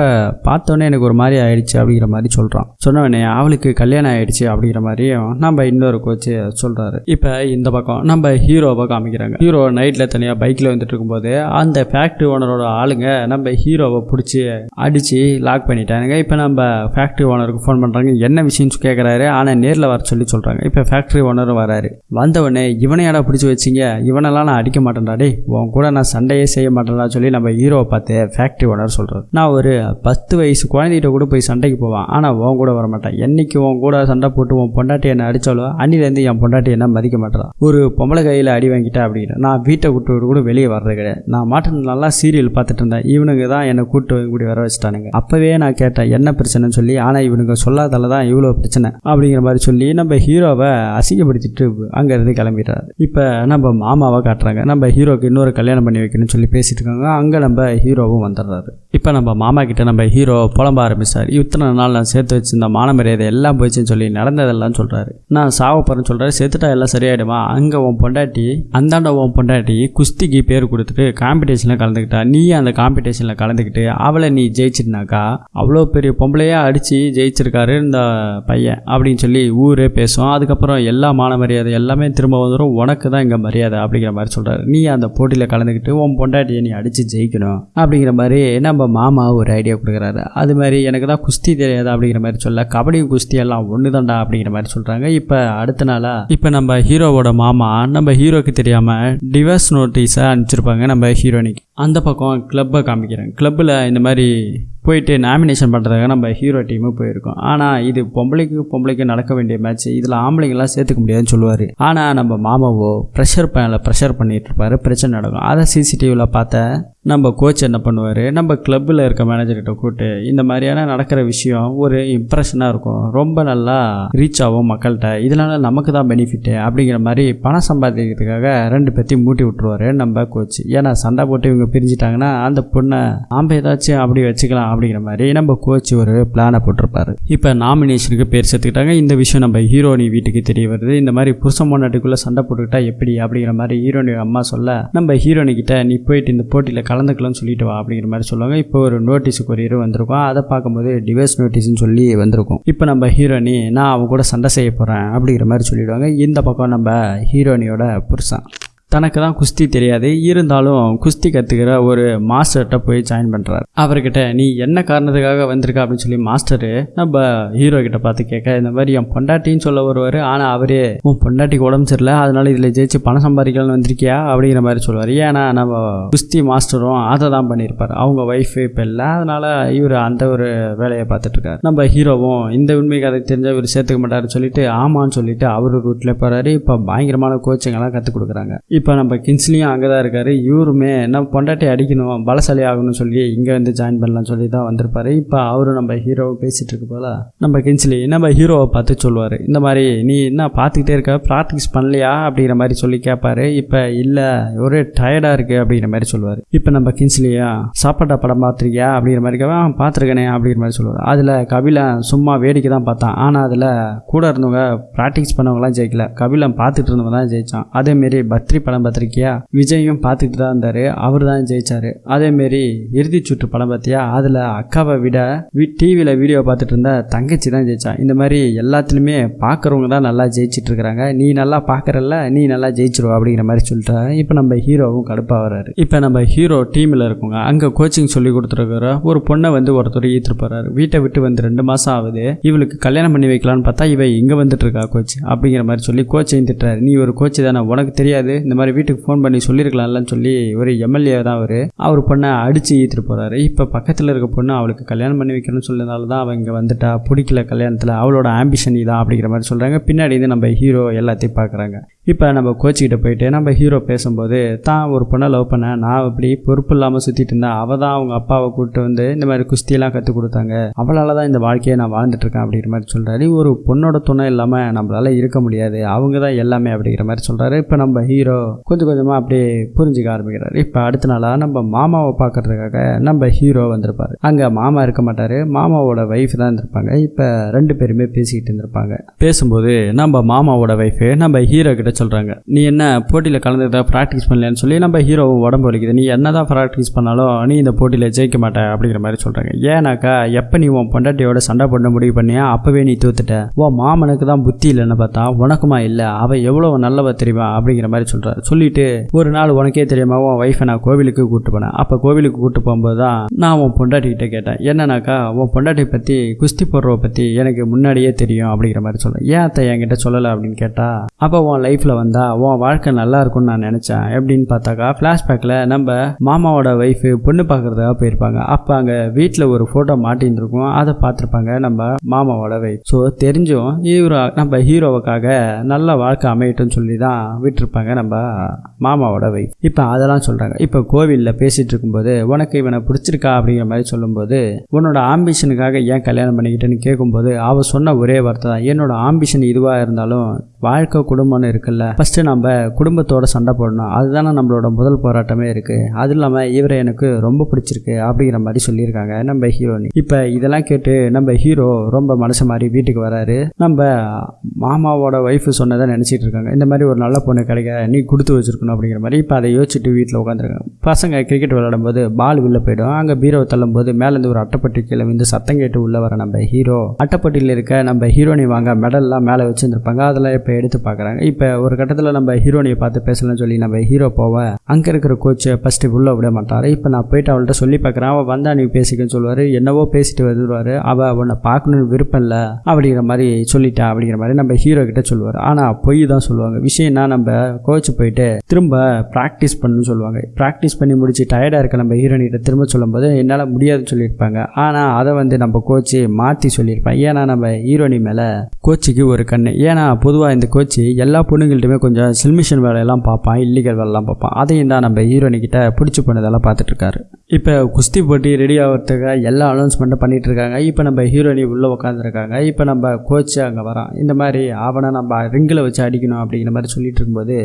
பார்த்தோன்னே எனக்கு ஒரு மாதிரி ஆயிடுச்சு அப்படிங்கிற மாதிரி சொல்கிறான் சொன்னவனே அவளுக்கு கல்யாணம் ஆயிடுச்சு அப்படிங்கிற மாதிரியும் நம்ம இன்னொரு கோச்சு சொல்கிறாரு இப்போ இந்த பக்கம் நம்ம ஹீரோவை காமிக்கிறாங்க. ஹீரோ நைட்டில் தனியாக பைக்கில் வந்துட்டு இருக்கும்போது அந்த ஃபேக்ட்ரி ஓனரோட ஆளுங்க நம்ம ஹீரோவை பிடிச்சி அடித்து லாக் பண்ணிட்டானுங்க. இப்போ நம்ம ஃபேக்ட்ரி ஓனருக்கு ஃபோன் பண்ணுறாங்க என்ன விஷயம்னு கேட்குறாரு ஆனால் நேரில் வர சொல்லி சொல்கிறாங்க இப்போ ஃபேக்ட்ரி ஓனரும் வராரு. வந்தவொடனே இவனையாடா பிடிச்சி வச்சிங்க? இவனெல்லாம் நான் அடிக்க மாட்டேன்டா. உன் கூட நான் சண்டையே செய்ய மாட்டேன்டா சொல்லி நம்ம ஹீரோவை பார்த்து ஃபேக்ட்ரி ஓனர் சொல்கிறார் நான் ஒரு பத்து வயசு குழந்தைகிட்ட கூட போய் சண்டைக்கு போவான். ஆனால் உன் கூட வர மாட்டேன் என்னைக்கு உன் கூட சண்டை போட்டு உன் பொண்டாட்டி என்ன அடித்தாலோ அன்னிலேருந்து என் பொண்டாட்டி என்ன மதிக்க மாட்டேறான் ஒரு பொம்பளை கையில் அடி வாங்கிட்டேன் அப்படின்னு நான் வீட்டை விட்டு கூட வெளியே வர்றது கிடையாது. நான் மாட்டு நல்லா சீரியல் பார்த்துட்டு இருந்தேன். இவனுங்க தான் என்னை கூட்டு கூடி வர வச்சுட்டானுங்க. அப்போவே நான் கேட்டேன் என்ன பிரச்சனைன்னு சொல்லி ஆனால் இவனுங்க சொல்லாதால தான் இவ்வளோ பிரச்சனை. அப்படிங்கிற மாதிரி சொல்லி நம்ம ஹீரோவை அசிங்கப்படுத்திட்டு அங்கேருந்து கிளம்பிடுறாரு. இப்போ நம்ம மாமாவை காட்டுறாங்க. நம்ம ஹீரோக்கு இன்னொரு கல்யாணம் பண்ணி வைக்கணும்னு சொல்லி பேசிட்டு இருக்காங்க. அங்கே நம்ம ஹீரோவும் வந்துடுறாரு. இப்போ நம்ம மாமா கிட்ட நம்ம ஹீரோ புலம்ப ஆரம்பிச்சார். இத்தனை நாள் நான் சேர்த்து வச்சிருந்த மானமரியாதை எல்லாம் போச்சுன்னு சொல்லி நடந்ததெல்லாம் சொல்கிறாரு நான் சாவ போகிறேன்னு சொல்கிறாரு செத்துட்டா எல்லாம் சரியாயிடுமா? அங்கே உன் பொண்டாட்டி அந்தாண்ட உன் பொண்டாட்டி குஸ்திக்கு பேர் கொடுத்துட்டு காம்படிஷனில் கலந்துக்கிட்டா நீ அந்த காம்படிஷனில் கலந்துக்கிட்டு அவளை நீ ஜெயிச்சிருந்தாக்கா அவ்வளோ பெரிய பொம்பளையாக அடித்து ஜெயிச்சிருக்காரு இந்த பையன் அப்படின்னு சொல்லி ஊரே பேசும். அதுக்கப்புறம் எல்லா மான மரியாதை எல்லாமே திரும்ப வந்துடும் உனக்கு தான் இங்கே மரியாதை அப்படிங்கிற மாதிரி சொல்கிறாரு நீ அந்த போட்டியில் கலந்துக்கிட்டு உன் பொண்டாட்டியை நீ அடித்து ஜெயிக்கணும் அப்படிங்கிற மாதிரி நம்ம மாமா ஒரு ஐடியா கொடுக்குறாரு. அது மாதிரி எனக்கு தான் குஸ்தி தெரியாது அப்படிங்கிற மாதிரி சொல்ல கபடி குஸ்தி எல்லாம் ஒன்று தான்டா அப்படிங்கிற மாதிரி சொல்கிறாங்க இப்போ அடுத்த நாளாக இப்போ நம்ம ஹீரோவோட மாமா நம்ம ஹீரோக்கு தெரியாமல் டிவர்ஸ் நோட்டீஸை அனுப்பிச்சிருப்பாங்க நம்ம ஹீரோனிக்கு அந்த பக்கம் கிளப்பை காமிக்கிறேன். கிளப்பில் இந்த மாதிரி போயிட்டு நாமினேஷன் பண்ணுறதுக்காக நம்ம ஹீரோ டீமு போயிருக்கோம். ஆனால் இது பொம்பளைக்கு பொம்பளைக்கு நடக்க வேண்டிய மேட்ச் இதில் ஆம்பளைங்கெல்லாம் சேர்த்துக்க முடியாதுன்னு சொல்லுவார். ஆனால் நம்ம மாமாவோ ப்ரெஷர் பேனில் ப்ரெஷர் பண்ணிட்டு இருப்பார். பிரச்சனை நடக்கும். அதை சிசிடிவியில் பார்த்த நம்ம கோச் என்ன பண்ணுவார்? நம்ம கிளப்பில் இருக்க மேனேஜர்கிட்ட கூப்பிட்டு இந்த மாதிரியான நடக்கிற விஷயம் ஒரு இம்ப்ரெஷனாக இருக்கும். ரொம்ப நல்லா ரீச் ஆகும் மக்கள்கிட்ட. இதனால நமக்கு தான் பெனிஃபிட்டு அப்படிங்கிற மாதிரி பணம் சம்பாதிக்கிறதுக்காக ரெண்டு பேர்த்தையும் மூட்டி விட்டுருவார் நம்ம கோச் ஏன்னா சண்டை போட்டு இவங்க பிரிஞ்சிட்டாங்கன்னா அந்த பொண்ணை நாம் ஏதாச்சும் அப்படி வச்சுக்கலாம் அப்படிங்கிற மாதிரி நம்ம கோச் ஒரு பிளானை போட்டிருப்பாரு. இப்போ நாமினேஷனுக்கு பேர் சேர்த்துக்கிட்டாங்க. இந்த விஷயம் நம்ம ஹீரோனி வீட்டுக்கு தெரிய வருது. இந்த மாதிரி புருஷன் பொண்டாட்டிக்குள்ளே சண்டை போட்டுக்கிட்டா எப்படி அப்படிங்கிற மாதிரி ஹீரோனி அம்மா சொல்ல நம்ம ஹீரோனி கிட்ட நீ போயிட்டு இந்த போட்டியில் கலந்துக்கலாம்னு சொல்லிட்டு வா அப்படிங்கிற மாதிரி சொல்லுவாங்க. இப்போ ஒரு நோட்டீஸ் கொரியர் வந்திருக்கும். அதை பார்க்கும்போது டிவைஸ் நோட்டீஸ்னு சொல்லி வந்திருக்கும். இப்போ நம்ம ஹீரோனி நான் அவங்க கூட சண்டை செய்ய போகிறேன் அப்படிங்கிற மாதிரி சொல்லிடுவாங்க. இந்த பக்கம் நம்ம ஹீரோனியோட புருஷன். தனக்கு தான் குஸ்தி தெரியாது இருந்தாலும் குஸ்தி கற்றுக்கிற ஒரு மாஸ்டர்கிட்ட போய் ஜாயின் பண்ணுறாரு அவர்கிட்ட நீ என்ன காரணத்துக்காக வந்திருக்க? அப்படின்னு சொல்லி மாஸ்டரு நம்ம ஹீரோ கிட்ட பார்த்து கேட்க இந்த மாதிரி என் பொண்டாட்டின்னு சொல்ல வருவார். ஆனால் அவரே உன் பொண்டாட்டிக்கு உடம்பு சரியில்லை. அதனால இதில் ஜெயிச்சு பணம் சம்பாதிக்கலாம்னு வந்திருக்கியா? அப்படிங்கிற மாதிரி சொல்லுவார். ஏன்னா நம்ம குஸ்தி மாஸ்டரும் அதை தான் பண்ணியிருப்பார். அவங்க ஒய்ஃபு இப்போ இல்லை. அதனால இவர் அந்த ஒரு வேலையை பார்த்துட்டு இருக்காரு நம்ம ஹீரோவும் இந்த உண்மை கதை தெரிஞ்ச இவர் சேர்த்துக்க மாட்டாருன்னு சொல்லிட்டு ஆமான்னு சொல்லிட்டு அவர் ரூட்டில் போகிறாரு இப்போ பயங்கரமான கோச்சிங்கெல்லாம் கற்றுக் கொடுக்குறாங்க. இப்போ நம்ம கின்ஸ்லியும் அங்கே தான் இருக்கார் இவருமே நம்ம பொண்டாட்டி அடிக்கணும் பலசாலி ஆகணும்னு சொல்லி இங்கே வந்து ஜாயின் பண்ணலாம்னு சொல்லி தான் வந்திருப்பாரு. இப்போ அவரும் நம்ம ஹீரோவை பேசிகிட்டு இருக்க போல நம்ம கின்ஸ்லி நம்ம ஹீரோவை பார்த்து சொல்லுவார். இந்த மாதிரி நீ என்ன பார்த்துக்கிட்டே இருக்க? ப்ராக்டிஸ் பண்ணலையா? அப்படிங்கிற மாதிரி சொல்லி கேட்பாரு இப்போ இல்லை ஒரே டயர்டாக இருக்குது அப்படிங்கிற மாதிரி சொல்லுவார். இப்போ நம்ம கின்ஸ்லியா சாப்பாட்டா படம் பார்த்துருக்கியா? அப்படிங்கிற மாதிரி கேட்பா பார்த்துருக்கேனே அப்படிங்கிற மாதிரி சொல்லுவார். அதில் கபிலன் சும்மா வேடிக்கை தான் பார்த்தான் ஆனால் அதில் கூட இருந்தவங்க ப்ராக்டிஸ் பண்ணவங்களாம் ஜெயிக்கல. கபிலன் பார்த்துட்டு இருந்தவங்க தான் ஜெயிச்சான். அதேமாரி பத்ரி படம் பார்த்துருக்கியா? விஜயும் பார்த்துட்டு தான் இருந்தார். அவர் தான் ஜெயிச்சார். அதேமாரி இறுதி சுற்று படம் பார்த்தியா? அதில் அக்காவை விட டிவியில் வீடியோ பார்த்துட்டு இருந்த தங்கச்சி தான் ஜெயிச்சான் இந்த மாதிரி எல்லாத்துலேயுமே பார்க்குறவங்க தான் நல்லா ஜெயிச்சிட்டு இருக்கிறாங்க நீ நல்லா பார்க்குறல்ல நீ நல்லா ஜெயிச்சிருவ அப்படிங்கிற மாதிரி சொல்லிட்டா. இப்போ நம்ம ஹீரோவும் கடுப்பாக வர்றாரு. இப்போ நம்ம ஹீரோ டீமில் இருக்கோங்க அங்கே கோச்சிங் சொல்லி கொடுத்துருக்குற ஒரு பொண்ணை வந்து ஒருத்தர் ஈத்துட்டு போகிறாரு வீட்டை விட்டு வந்து ரெண்டு மாதம் ஆகுது. இவளுக்கு கல்யாணம் பண்ணி வைக்கலான்னு பார்த்தா இவ இங்கே வந்துட்டு இருக்கா கோச் அப்படிங்கிற மாதிரி சொல்லி கோச்சையும் திட்டுறாரு. நீ ஒரு கோச் தானே உனக்கு தெரியாது. இந்த மாதிரி வீட்டுக்கு ஃபோன் பண்ணி சொல்லியிருக்கலாம்லன்னு சொல்லி ஒரு எம்எல்ஏ தான் அவர். அவர் பொண்ணை அடித்து ஈத்துட்டு போகிறாரு இப்போ பக்கத்தில் இருக்க பொண்ணு அவளுக்கு கல்யாணம் பண்ணி வைக்கணும்னு சொல்லினால தான் அவங்க வந்துட்டா. பிடிக்கல கல்யாணத்தில். அவளோட ஆம்பிஷன் இதான் அப்படிங்கிற மாதிரி சொல்கிறாங்க பின்னாடி வந்து நம்ம ஹீரோ எல்லாத்தையும் பார்க்குறாங்க. இப்போ நம்ம கோச்சிக்கிட்ட போயிட்டு நம்ம ஹீரோ பேசும்போது தான் ஒரு பொண்ணை லவ் பண்ண நான் இப்படி பொறுப்பு இல்லாமல் சுற்றிட்டு இருந்தேன். அவள் தான் அவங்க அப்பாவை கூப்பிட்டு வந்து இந்த மாதிரி குஸ்தியெல்லாம் கற்றுக் கொடுத்தாங்க. அவளால் தான் இந்த வாழ்க்கையை நான் வாழ்ந்துட்டு இருக்கேன் அப்படிங்கிற மாதிரி சொல்கிறாரு ஒரு பொண்ணோட துணை இல்லாமல் நம்மளால் இருக்க முடியாது. அவங்க தான் எல்லாமே அப்படிங்கிற மாதிரி சொல்கிறாரு இப்போ நம்ம ஹீரோ கொஞ்சம் கொஞ்சமாக அப்படியே புரிஞ்சுக்க ஆரம்பிக்கிறார். இப்போ அடுத்த நாளாக நம்ம மாமாவை பார்க்கறதுக்காக நம்ம ஹீரோ வந்திருப்பார். அங்கே மாமா இருக்க மாட்டார். மாமாவோட ஒய்ஃப் தான் இருந்திருப்பாங்க. இப்போ ரெண்டு பேருமே பேசிக்கிட்டு இருந்திருப்பாங்க. பேசும்போது நம்ம மாமாவோட ஒய்ஃபு நம்ம ஹீரோ கிட்ட சொல்கிறாங்க நீ என்ன போட்டியில் கலந்துக்கிட்ட ப்ராக்டிஸ் பண்ணலன்னு சொல்லி நம்ம ஹீரோ உடம்பு வலிக்குது. நீ என்ன தான் ப்ராக்டிஸ் பண்ணாலும் நீ இந்த போட்டியில் ஜெயிக்க மாட்ட அப்படிங்கிற மாதிரி சொல்கிறாங்க ஏன்னாக்கா எப்போ நீ உன் பொண்டாட்டியோட சண்டை பண்ண முடிவு பண்ணியா? அப்போவே நீ தூத்துட்ட. உன் மாமனுக்கு தான் புத்தி இல்லைன்னு பார்த்தா உனக்குமா இல்லை? அவள் எவ்வளோ நல்லவ தெரியுமா? அப்படிங்கிற மாதிரி சொல்கிறார் சொல்லிட்டு ஒரு நாள் உனக்கே தெரியாம உன் ஒய்ஃபை நான் கோவிலுக்கு கூப்பிட்டு போனேன். அப்போ கோவிலுக்கு கூப்பிட்டு போகும்போது தான் நான் உன் பொண்டாட்டிக்கிட்ட கேட்டேன். என்னன்னாக்கா உன் பொண்டாட்டி பற்றி குஸ்தி போடுறவ பற்றி எனக்கு முன்னாடியே தெரியும் அப்படிங்கிற மாதிரி சொல்கிறேன் ஏன் அத்தை என்கிட்ட சொல்லலை அப்படின்னு கேட்டால் அப்போ உன் லைஃப்பில் வந்தா உன் வாழ்க்கை நல்லா இருக்கும்னு நான் நினச்சேன் எப்படின்னு பார்த்தாக்கா ஃப்ளாஷ்பேக்கில் நம்ம மாமாவோட ஒய்ஃபு பொண்ணு பார்க்குறதுக்காக போயிருப்பாங்க. அப்போ அங்கே வீட்டில் ஒரு ஃபோட்டோ மாட்டின்னு இருக்கும். அதை பார்த்துருப்பாங்க நம்ம மாமாவோட ஒய்ஃப் ஸோ தெரிஞ்சும் ஹீரோ நம்ம ஹீரோவுக்காக நல்ல வாழ்க்கை அமையட்டும்னு சொல்லி தான் விட்டுருப்பாங்க நம்ம மாமாவோட வைஃப் இப்போ அதெல்லாம் சொல்கிறாங்க இப்போ கோவிலில் பேசிகிட்டு இருக்கும்போது உனக்கு இவனை பிடிச்சிருக்கா? அப்படிங்கிற மாதிரி சொல்லும்போது உன்னோட ஆம்பிஷனுக்காக ஏன் கல்யாணம் பண்ணிக்கிட்டேன்னு கேட்கும்போது அவள் சொன்ன ஒரே வார்த்தை தான். என்னோட ஆம்பிஷன் இதுவாக இருந்தாலும் வாழ்க்கை குடும்பம்னு இருக்குல்ல. ஃபஸ்ட்டு நம்ம குடும்பத்தோட சண்டை போடணும். அதுதானே நம்மளோட முதல் போராட்டமே இருக்குது அது இல்லாமல் இவரை எனக்கு ரொம்ப பிடிச்சிருக்கு அப்படிங்கிற மாதிரி சொல்லியிருக்காங்க நம்ம ஹீரோனி இப்போ இதெல்லாம் கேட்டு நம்ம ஹீரோ ரொம்ப மனசு மாதிரி வீட்டுக்கு வராரு. நம்ம மாமாவோட ஒய்ஃபு சொன்னதை நினச்சிட்டு இருக்காங்க. இந்த மாதிரி ஒரு நல்ல பொண்ணு கிடைக்க? நீ கொடுத்து வச்சிருக்கணும் அப்படிங்கிற மாதிரி இப்போ அதை யோசிச்சுட்டு வீட்டில் உட்காந்துருக்காங்க பசங்க கிரிக்கெட் விளையாடும்போது பால் உள்ளே போயிடும். அங்கே பீரோ தள்ளும்போது மேலேருந்து ஒரு அட்டைப்பட்டி கீழே வந்து சத்தம் கேட்டு உள்ளே வர நம்ம ஹீரோ அட்டைப்பட்டியில் இருக்க நம்ம ஹீரோனி வாங்க மெடல்லாம் மேலே வச்சுருந்துருப்பாங்க. அதெல்லாம் இப்போ எடுத்து பார்க்குறாங்க இப்போ ஒரு கட்டத்தில் நம்ம ஹீரோனியை பார்த்து பேசலாம்னு சொல்லி நம்ம ஹீரோ போவ அங்கே இருக்கிற கோச்சை ஃபஸ்ட்டு உள்ளே விட மாட்டார். இப்போ நான் போயிட்டு அவள்கிட்ட சொல்லி பார்க்குறேன் அவள் வந்தா நீ பேசிக்கன்னு சொல்லுவார். என்னவோ பேசிட்டு வருவார். அவள் உன்னை பார்க்கணுன்னு விருப்பம் இல்லை அப்படிங்கிற மாதிரி சொல்லிட்டா அப்படிங்கிற மாதிரி நம்ம ஹீரோ கிட்ட சொல்லுவார். ஆனால் பொய் தான் சொல்லுவாங்க. விஷயம்னா நம்ம கோச் போயிட்டு திரும்ப ப்ராக்டிஸ் பண்ணணும்னு சொல்லுவாங்க. ப்ராக்டிஸ் பண்ணி முடிச்சு டயர்டாக இருக்க நம்ம ஹீரோனிகிட்ட திரும்ப சொல்லும்போது என்னால் முடியாதுன்னு சொல்லியிருப்பாங்க. ஆனால் அதை வந்து நம்ம கோச்சு மாற்றி சொல்லியிருப்பேன் ஏன்னா நம்ம ஹீரோனி மேலே கோச்சுக்கு ஒரு கண்ணு. ஏன்னா பொதுவாக இந்த கோச்சு எல்லா பொண்ணுங்கள்ட்டுமே கொஞ்சம் சில்மிஷன் வேலையெல்லாம் பார்ப்பான் இல்லீகல் வேலைலாம் பார்ப்பான். அதையும் தான் நம்ம ஹீரோனிக்கிட்ட பிடிச்சி போனதெல்லாம் பார்த்துட்ருக்காரு இப்போ குஸ்தி போட்டி ரெடி ஆகிறதுக்காக எல்லா அனௌன்ஸ்மெண்ட்டும் பண்ணிகிட்டு இருக்காங்க. இப்போ நம்ம ஹீரோனி உள்ளே உட்காந்துருக்காங்க இப்போ நம்ம கோச்சு அங்கே வரான். இந்த மாதிரி அவனை நம்ம ரிங்கில் வச்சு அடிக்கணும் அப்படிங்கிற மாதிரி சொல்லிட்டு இருக்கும்போது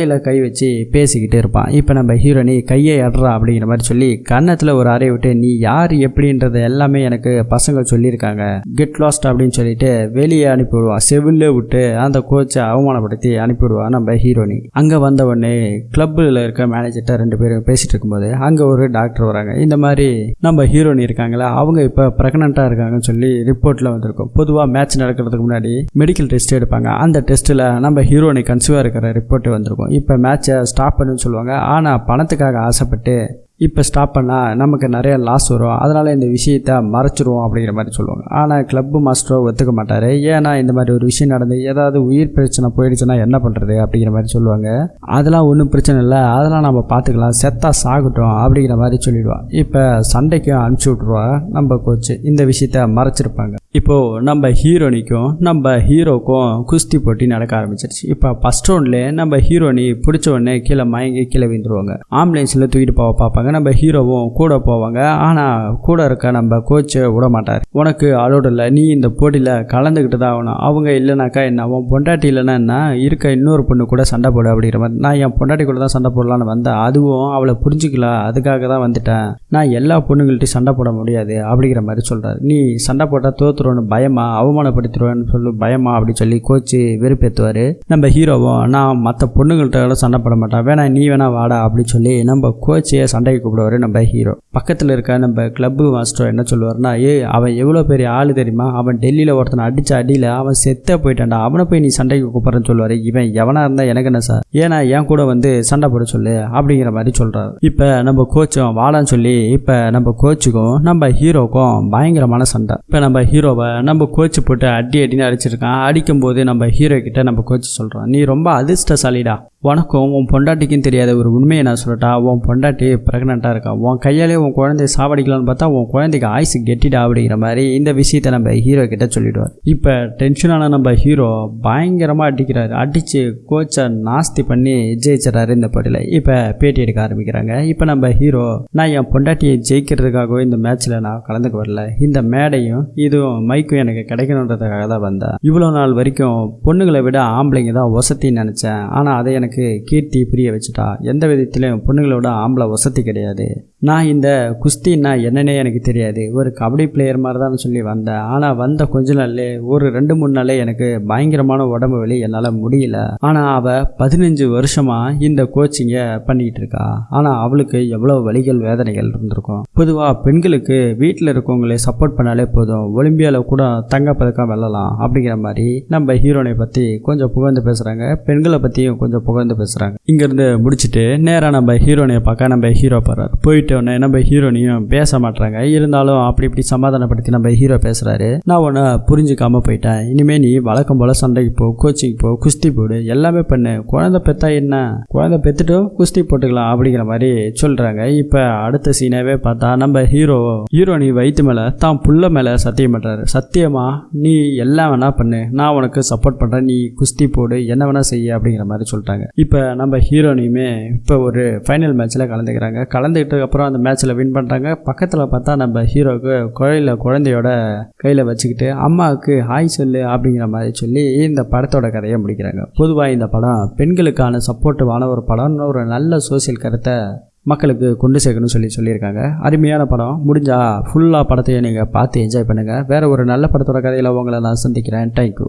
தொடையில் கை வச்சு பேசிக்கிட்டு இருப்பான். இப்போ நம்ம ஹீரோனி கையை அடுறா அப்படிங்கிற மாதிரி சொல்லி கன்னத்தில் ஒரு அறையை விட்டு நீ யார்? எப்படின்றத எல்லாமே எனக்கு பசங்க சொல்லியிருக்காங்க. கெட் லாஸ்ட் அப்படின்னு சொல்லிட்டு வெளியே அனுப்பிவிடுவான் செவில்ல விட்டு அந்த கோச்சை அவமானப்படுத்தி அனுப்பிவிடுவான் நம்ம ஹீரோனி அங்கே வந்த உடனே கிளப்பில் இருக்க மேனேஜர்கிட்ட ரெண்டு பேரும் பேசிட்டு இருக்கும்போது அங்கே ஒரு டாக்டர் வராங்க. இந்த மாதிரி நம்ம ஹீரோனி இருக்காங்களா? அவங்க இப்போ ப்ரெக்னெண்ட்டாக இருக்காங்கன்னு சொல்லி ரிப்போர்ட்டில் வந்திருக்கும். பொதுவாக மேட்ச் நடக்கிறதுக்கு முன்னாடி மெடிக்கல் டெஸ்ட் எடுப்பாங்க. அந்த டெஸ்ட்டில் நம்ம ஹீரோனி கன்சீவாக இருக்கிற ரிப்போர்ட் வந்திருக்கும். இப்போ மேட்சை ஸ்டாப் பண்ணுன்னு சொல்லுவாங்க. ஆனால் பணத்துக்காக ஆசைப்பட்டு இப்போ ஸ்டாப் பண்ணால் நமக்கு நிறைய லாஸ் வரும். அதனால் இந்த விஷயத்த மறைச்சிருவோம் அப்படிங்கிற மாதிரி சொல்லுவாங்க. ஆனால் கிளப்பு மாஸ்டரோ ஒத்துக்க மாட்டார். ஏன்னா இந்த மாதிரி ஒரு விஷயம் நடந்து ஏதாவது உயிர் பிரச்சனை போயிடுச்சுன்னா என்ன பண்ணுறது அப்படிங்கிற மாதிரி சொல்லுவாங்க. அதெல்லாம் ஒன்றும் பிரச்சனை இல்லை. அதெல்லாம் நம்ம பார்த்துக்கலாம். செத்தா சாகட்டும் அப்படிங்கிற மாதிரி சொல்லிடுவான். இப்போ சண்டைக்கும் அனுப்பிச்சி விட்ருவா நம்ம கோச்சு இந்த விஷயத்த மறைச்சிருப்பாங்க. இப்போது நம்ம ஹீரோனிக்கும் நம்ம ஹீரோக்கும் குஸ்தி போட்டி நடக்க ஆரம்பிச்சிருச்சு. இப்போ ஃபஸ்ட் ரவுண்ட்லேயே நம்ம ஹீரோனி பிடிச்ச உடனே கீழே மயங்கி கீழே விழுந்துருவாங்க. ஆம்புலன்ஸில் தூக்கிட்டு போக பார்ப்பாங்க. நம்ம ஹீரோவும் கூட போவாங்க. ஆனால் கூட இருக்க நம்ம கோச்சை விட மாட்டார். உனக்கு அலோடு இல்லை. நீ இந்த போட்டியில் கலந்துக்கிட்டு தான் ஆகணும். அவங்க இல்லைனாக்கா என்ன? அவன் பொண்டாட்டி இல்லைன்னா என்ன? இருக்க இன்னொரு பொண்ணு கூட சண்டை போடு அப்படிங்கிற மாதிரி. நான் என் பொண்டாட்டி கூட தான் சண்டை போடலான்னு வந்தேன். அதுவும் அவளை புரிஞ்சுக்கல. அதுக்காக தான் வந்துட்டேன். நான் எல்லா பொண்ணுங்கள்ட்டையும் சண்டை போட முடியாது அப்படிங்கிற மாதிரி சொல்கிறார் நீ சண்டை போட்டால் தோத்துருவோன்னு பயமா? அவமானப்படுத்திடுவேன்னு சொல்லி பயமா? அப்படி சொல்லி கோச்சு வெறுப்பேற்றுவார் நம்ம ஹீரோவும் நான் மற்ற பொண்ணுங்கள்ட்ட சண்டை போட மாட்டேன். வேணா நீ வேணா வாடா அப்படின்னு சொல்லி நம்ம கோச்சையே சண்டை கூப்பிடுவார் நம்ம ஹீரோ பக்கத்தில் இருக்க நம்ம கிளப்பு மாஸ்டர் என்ன சொல்லுவார்னா ஏ அவன் எவ்வளோ பெரிய ஆள் தெரியுமா? அவன் டெல்லியில் ஒருத்தனை அடித்த அடியில் அவன் செத்த போயிட்டான்டா. அவனை போய் நீ சண்டைக்கு கூப்பிட்றன்னு சொல்லுவார். இவன் எவனாக இருந்தால் எனக்கு என்ன சார் ஏன்னா என் கூட வந்து சண்டை போட சொல்லு அப்படிங்கிற மாதிரி சொல்கிறாரு இப்போ நம்ம கோச்சும் வாடான்னு சொல்லி இப்போ நம்ம கோச்சுக்கும் நம்ம ஹீரோக்கும் பயங்கரமான சண்டை. இப்போ நம்ம ஹீரோவை நம்ம கோச்சு போட்டு அடி அடின்னு அடிச்சிருக்கான். அடிக்கும்போது நம்ம ஹீரோ கிட்ட நம்ம கோச்சு சொல்கிறோம் நீ ரொம்ப அதிர்ஷ்டசாலிடா. உனக்கும் உன் பொண்டாட்டிக்கும் தெரியாத ஒரு உண்மையை நான் சொல்லட்டா? உன் பொண்டாட்டி ப்ரெக்னெண்ட்டாக இருக்கா? உன் கையாலே உன் குழந்தைய சாவடிக்கலாம்னு பார்த்தா உன் குழந்தைக்கு ஆயுசு கெட்டிடா அப்படிங்கிற மாதிரி இந்த விஷயத்தை நம்ம ஹீரோ கிட்ட சொல்லிடுவார். இப்போ டென்ஷனான நம்ம ஹீரோ பயங்கரமாக அடிக்கிறாரு. அடித்து கோச்சை நாஸ்தி பண்ணி ஜெயிச்சிடறாரு இந்த போட்டியில். இப்போ பேட்டி எடுக்க ஆரம்பிக்கிறாங்க. இப்போ நம்ம ஹீரோ நான் என் பொண்டாட்டியை ஜெயிக்கிறதுக்காகவே இந்த மேட்ச்சில் நான் கலந்துக்க வரல இந்த மேடையும் இதுவும் மைக்கும் எனக்கு கிடைக்கணுன்றதுக்காக தான் வந்தேன். இவ்வளோ நாள் வரைக்கும் பொண்ணுங்களை விட ஆம்பளைங்க தான் வசத்தின்னு நினச்சேன். ஆனால் அதை எனக்கு கீர்த்தி புரிய வச்சுட்டா. எந்த விதத்திலையும் பொண்ணுங்களோட ஆம்பளை வசதி கிடையாது. நான் இந்த குஸ்தின்னா என்னன்னே எனக்கு தெரியாது. ஒரு கபடி பிளேயர் மாதிரி தான் சொல்லி வந்தேன். ஆனால் வந்த கொஞ்ச நாள்லே ஒரு ரெண்டு மூணு நாளே எனக்கு பயங்கரமான உடம்பு வலி என்னால் முடியல. ஆனால் அவள் பதினஞ்சு வருஷமாக இந்த கோச்சிங்கை பண்ணிக்கிட்டு இருக்கா. ஆனால் அவளுக்கு எவ்வளோ வலிகள் வேதனைகள் இருந்திருக்கும். பொதுவாக பெண்களுக்கு வீட்டில் இருக்கவங்களே சப்போர்ட் பண்ணாலே போதும். ஒலிம்பியாவில் கூட தங்கப்பதக்கம் வெல்லலாம் அப்படிங்கிற மாதிரி நம்ம ஹீரோனை பற்றி கொஞ்சம் புகழ்ந்து பேசுகிறாங்க பெண்களை பற்றியும் கொஞ்சம் புகழ்ந்து பேசுகிறாங்க இங்கேருந்து முடிச்சுட்டு நேராக நம்ம ஹீரோனையை பார்க்க நம்ம ஹீரோ போகிறார் போயிட்டு உடனே நம்ம ஹீரோனையும் பேச மாட்டாங்க இருந்தாலும் அப்படி இப்படி சமாதானப்படுத்தி நம்ம ஹீரோ பேசுகிறாரு நான் உன்னை புரிஞ்சுக்காம போயிட்டேன். இனிமேல் நீ வழக்கம் போல் சண்டைக்கு போ கோச்சிங் போ குஸ்தி போடு எல்லாமே பண்ணு. குழந்தை பெத்தா என்ன? குழந்தை பெத்துட்டு குஸ்தி போட்டுக்கலாம் அப்படிங்கிற மாதிரி சொல்கிறாங்க இப்போ அடுத்த சீனாவே பார்த்தா நம்ம ஹீரோ ஹீரோ நீ வயிற்று மேலே தான் புள்ள மேலே சத்தியம் பண்ணுறாரு சத்தியமா? நீ எல்லாம் வேணா பண்ணு. நான் உனக்கு சப்போர்ட் பண்ணுறேன் நீ குஸ்தி போடு. என்ன வேணா செய்ய அப்படிங்கிற மாதிரி சொல்லிட்டாங்க. இப்போ நம்ம ஹீரோனையுமே இப்போ ஒரு ஃபைனல் மேட்ச்சில் கலந்துக்கிறாங்க. கலந்துக்கிட்டதுக்கு அப்புறம் அந்த மேட்ச்சில் வின் பண்ணுறாங்க பக்கத்தில் பார்த்தா நம்ம ஹீரோவுக்கு குழையில குழந்தையோட கையில் வச்சுக்கிட்டு அம்மாவுக்கு ஹாய் சொல்லு அப்படிங்கிற மாதிரி சொல்லி இந்த படத்தோட கதையை முடிக்கிறாங்க. பொதுவாக இந்த படம் பெண்களுக்கான சப்போர்ட்டிவான ஒரு படம்னு ஒரு நல்ல சோசியல் கருத்தை மக்களுக்கு கொண்டு சேர்க்கணும்னு சொல்லி சொல்லியிருக்காங்க. அருமையான படம். முடிஞ்சால் ஃபுல்லாக படத்தையும் நீங்கள் பார்த்து என்ஜாய் பண்ணுங்கள் வேறு ஒரு நல்ல படத்தோட கதையில் உங்களை நான் சந்திக்கிறேன். தேங்க்யூ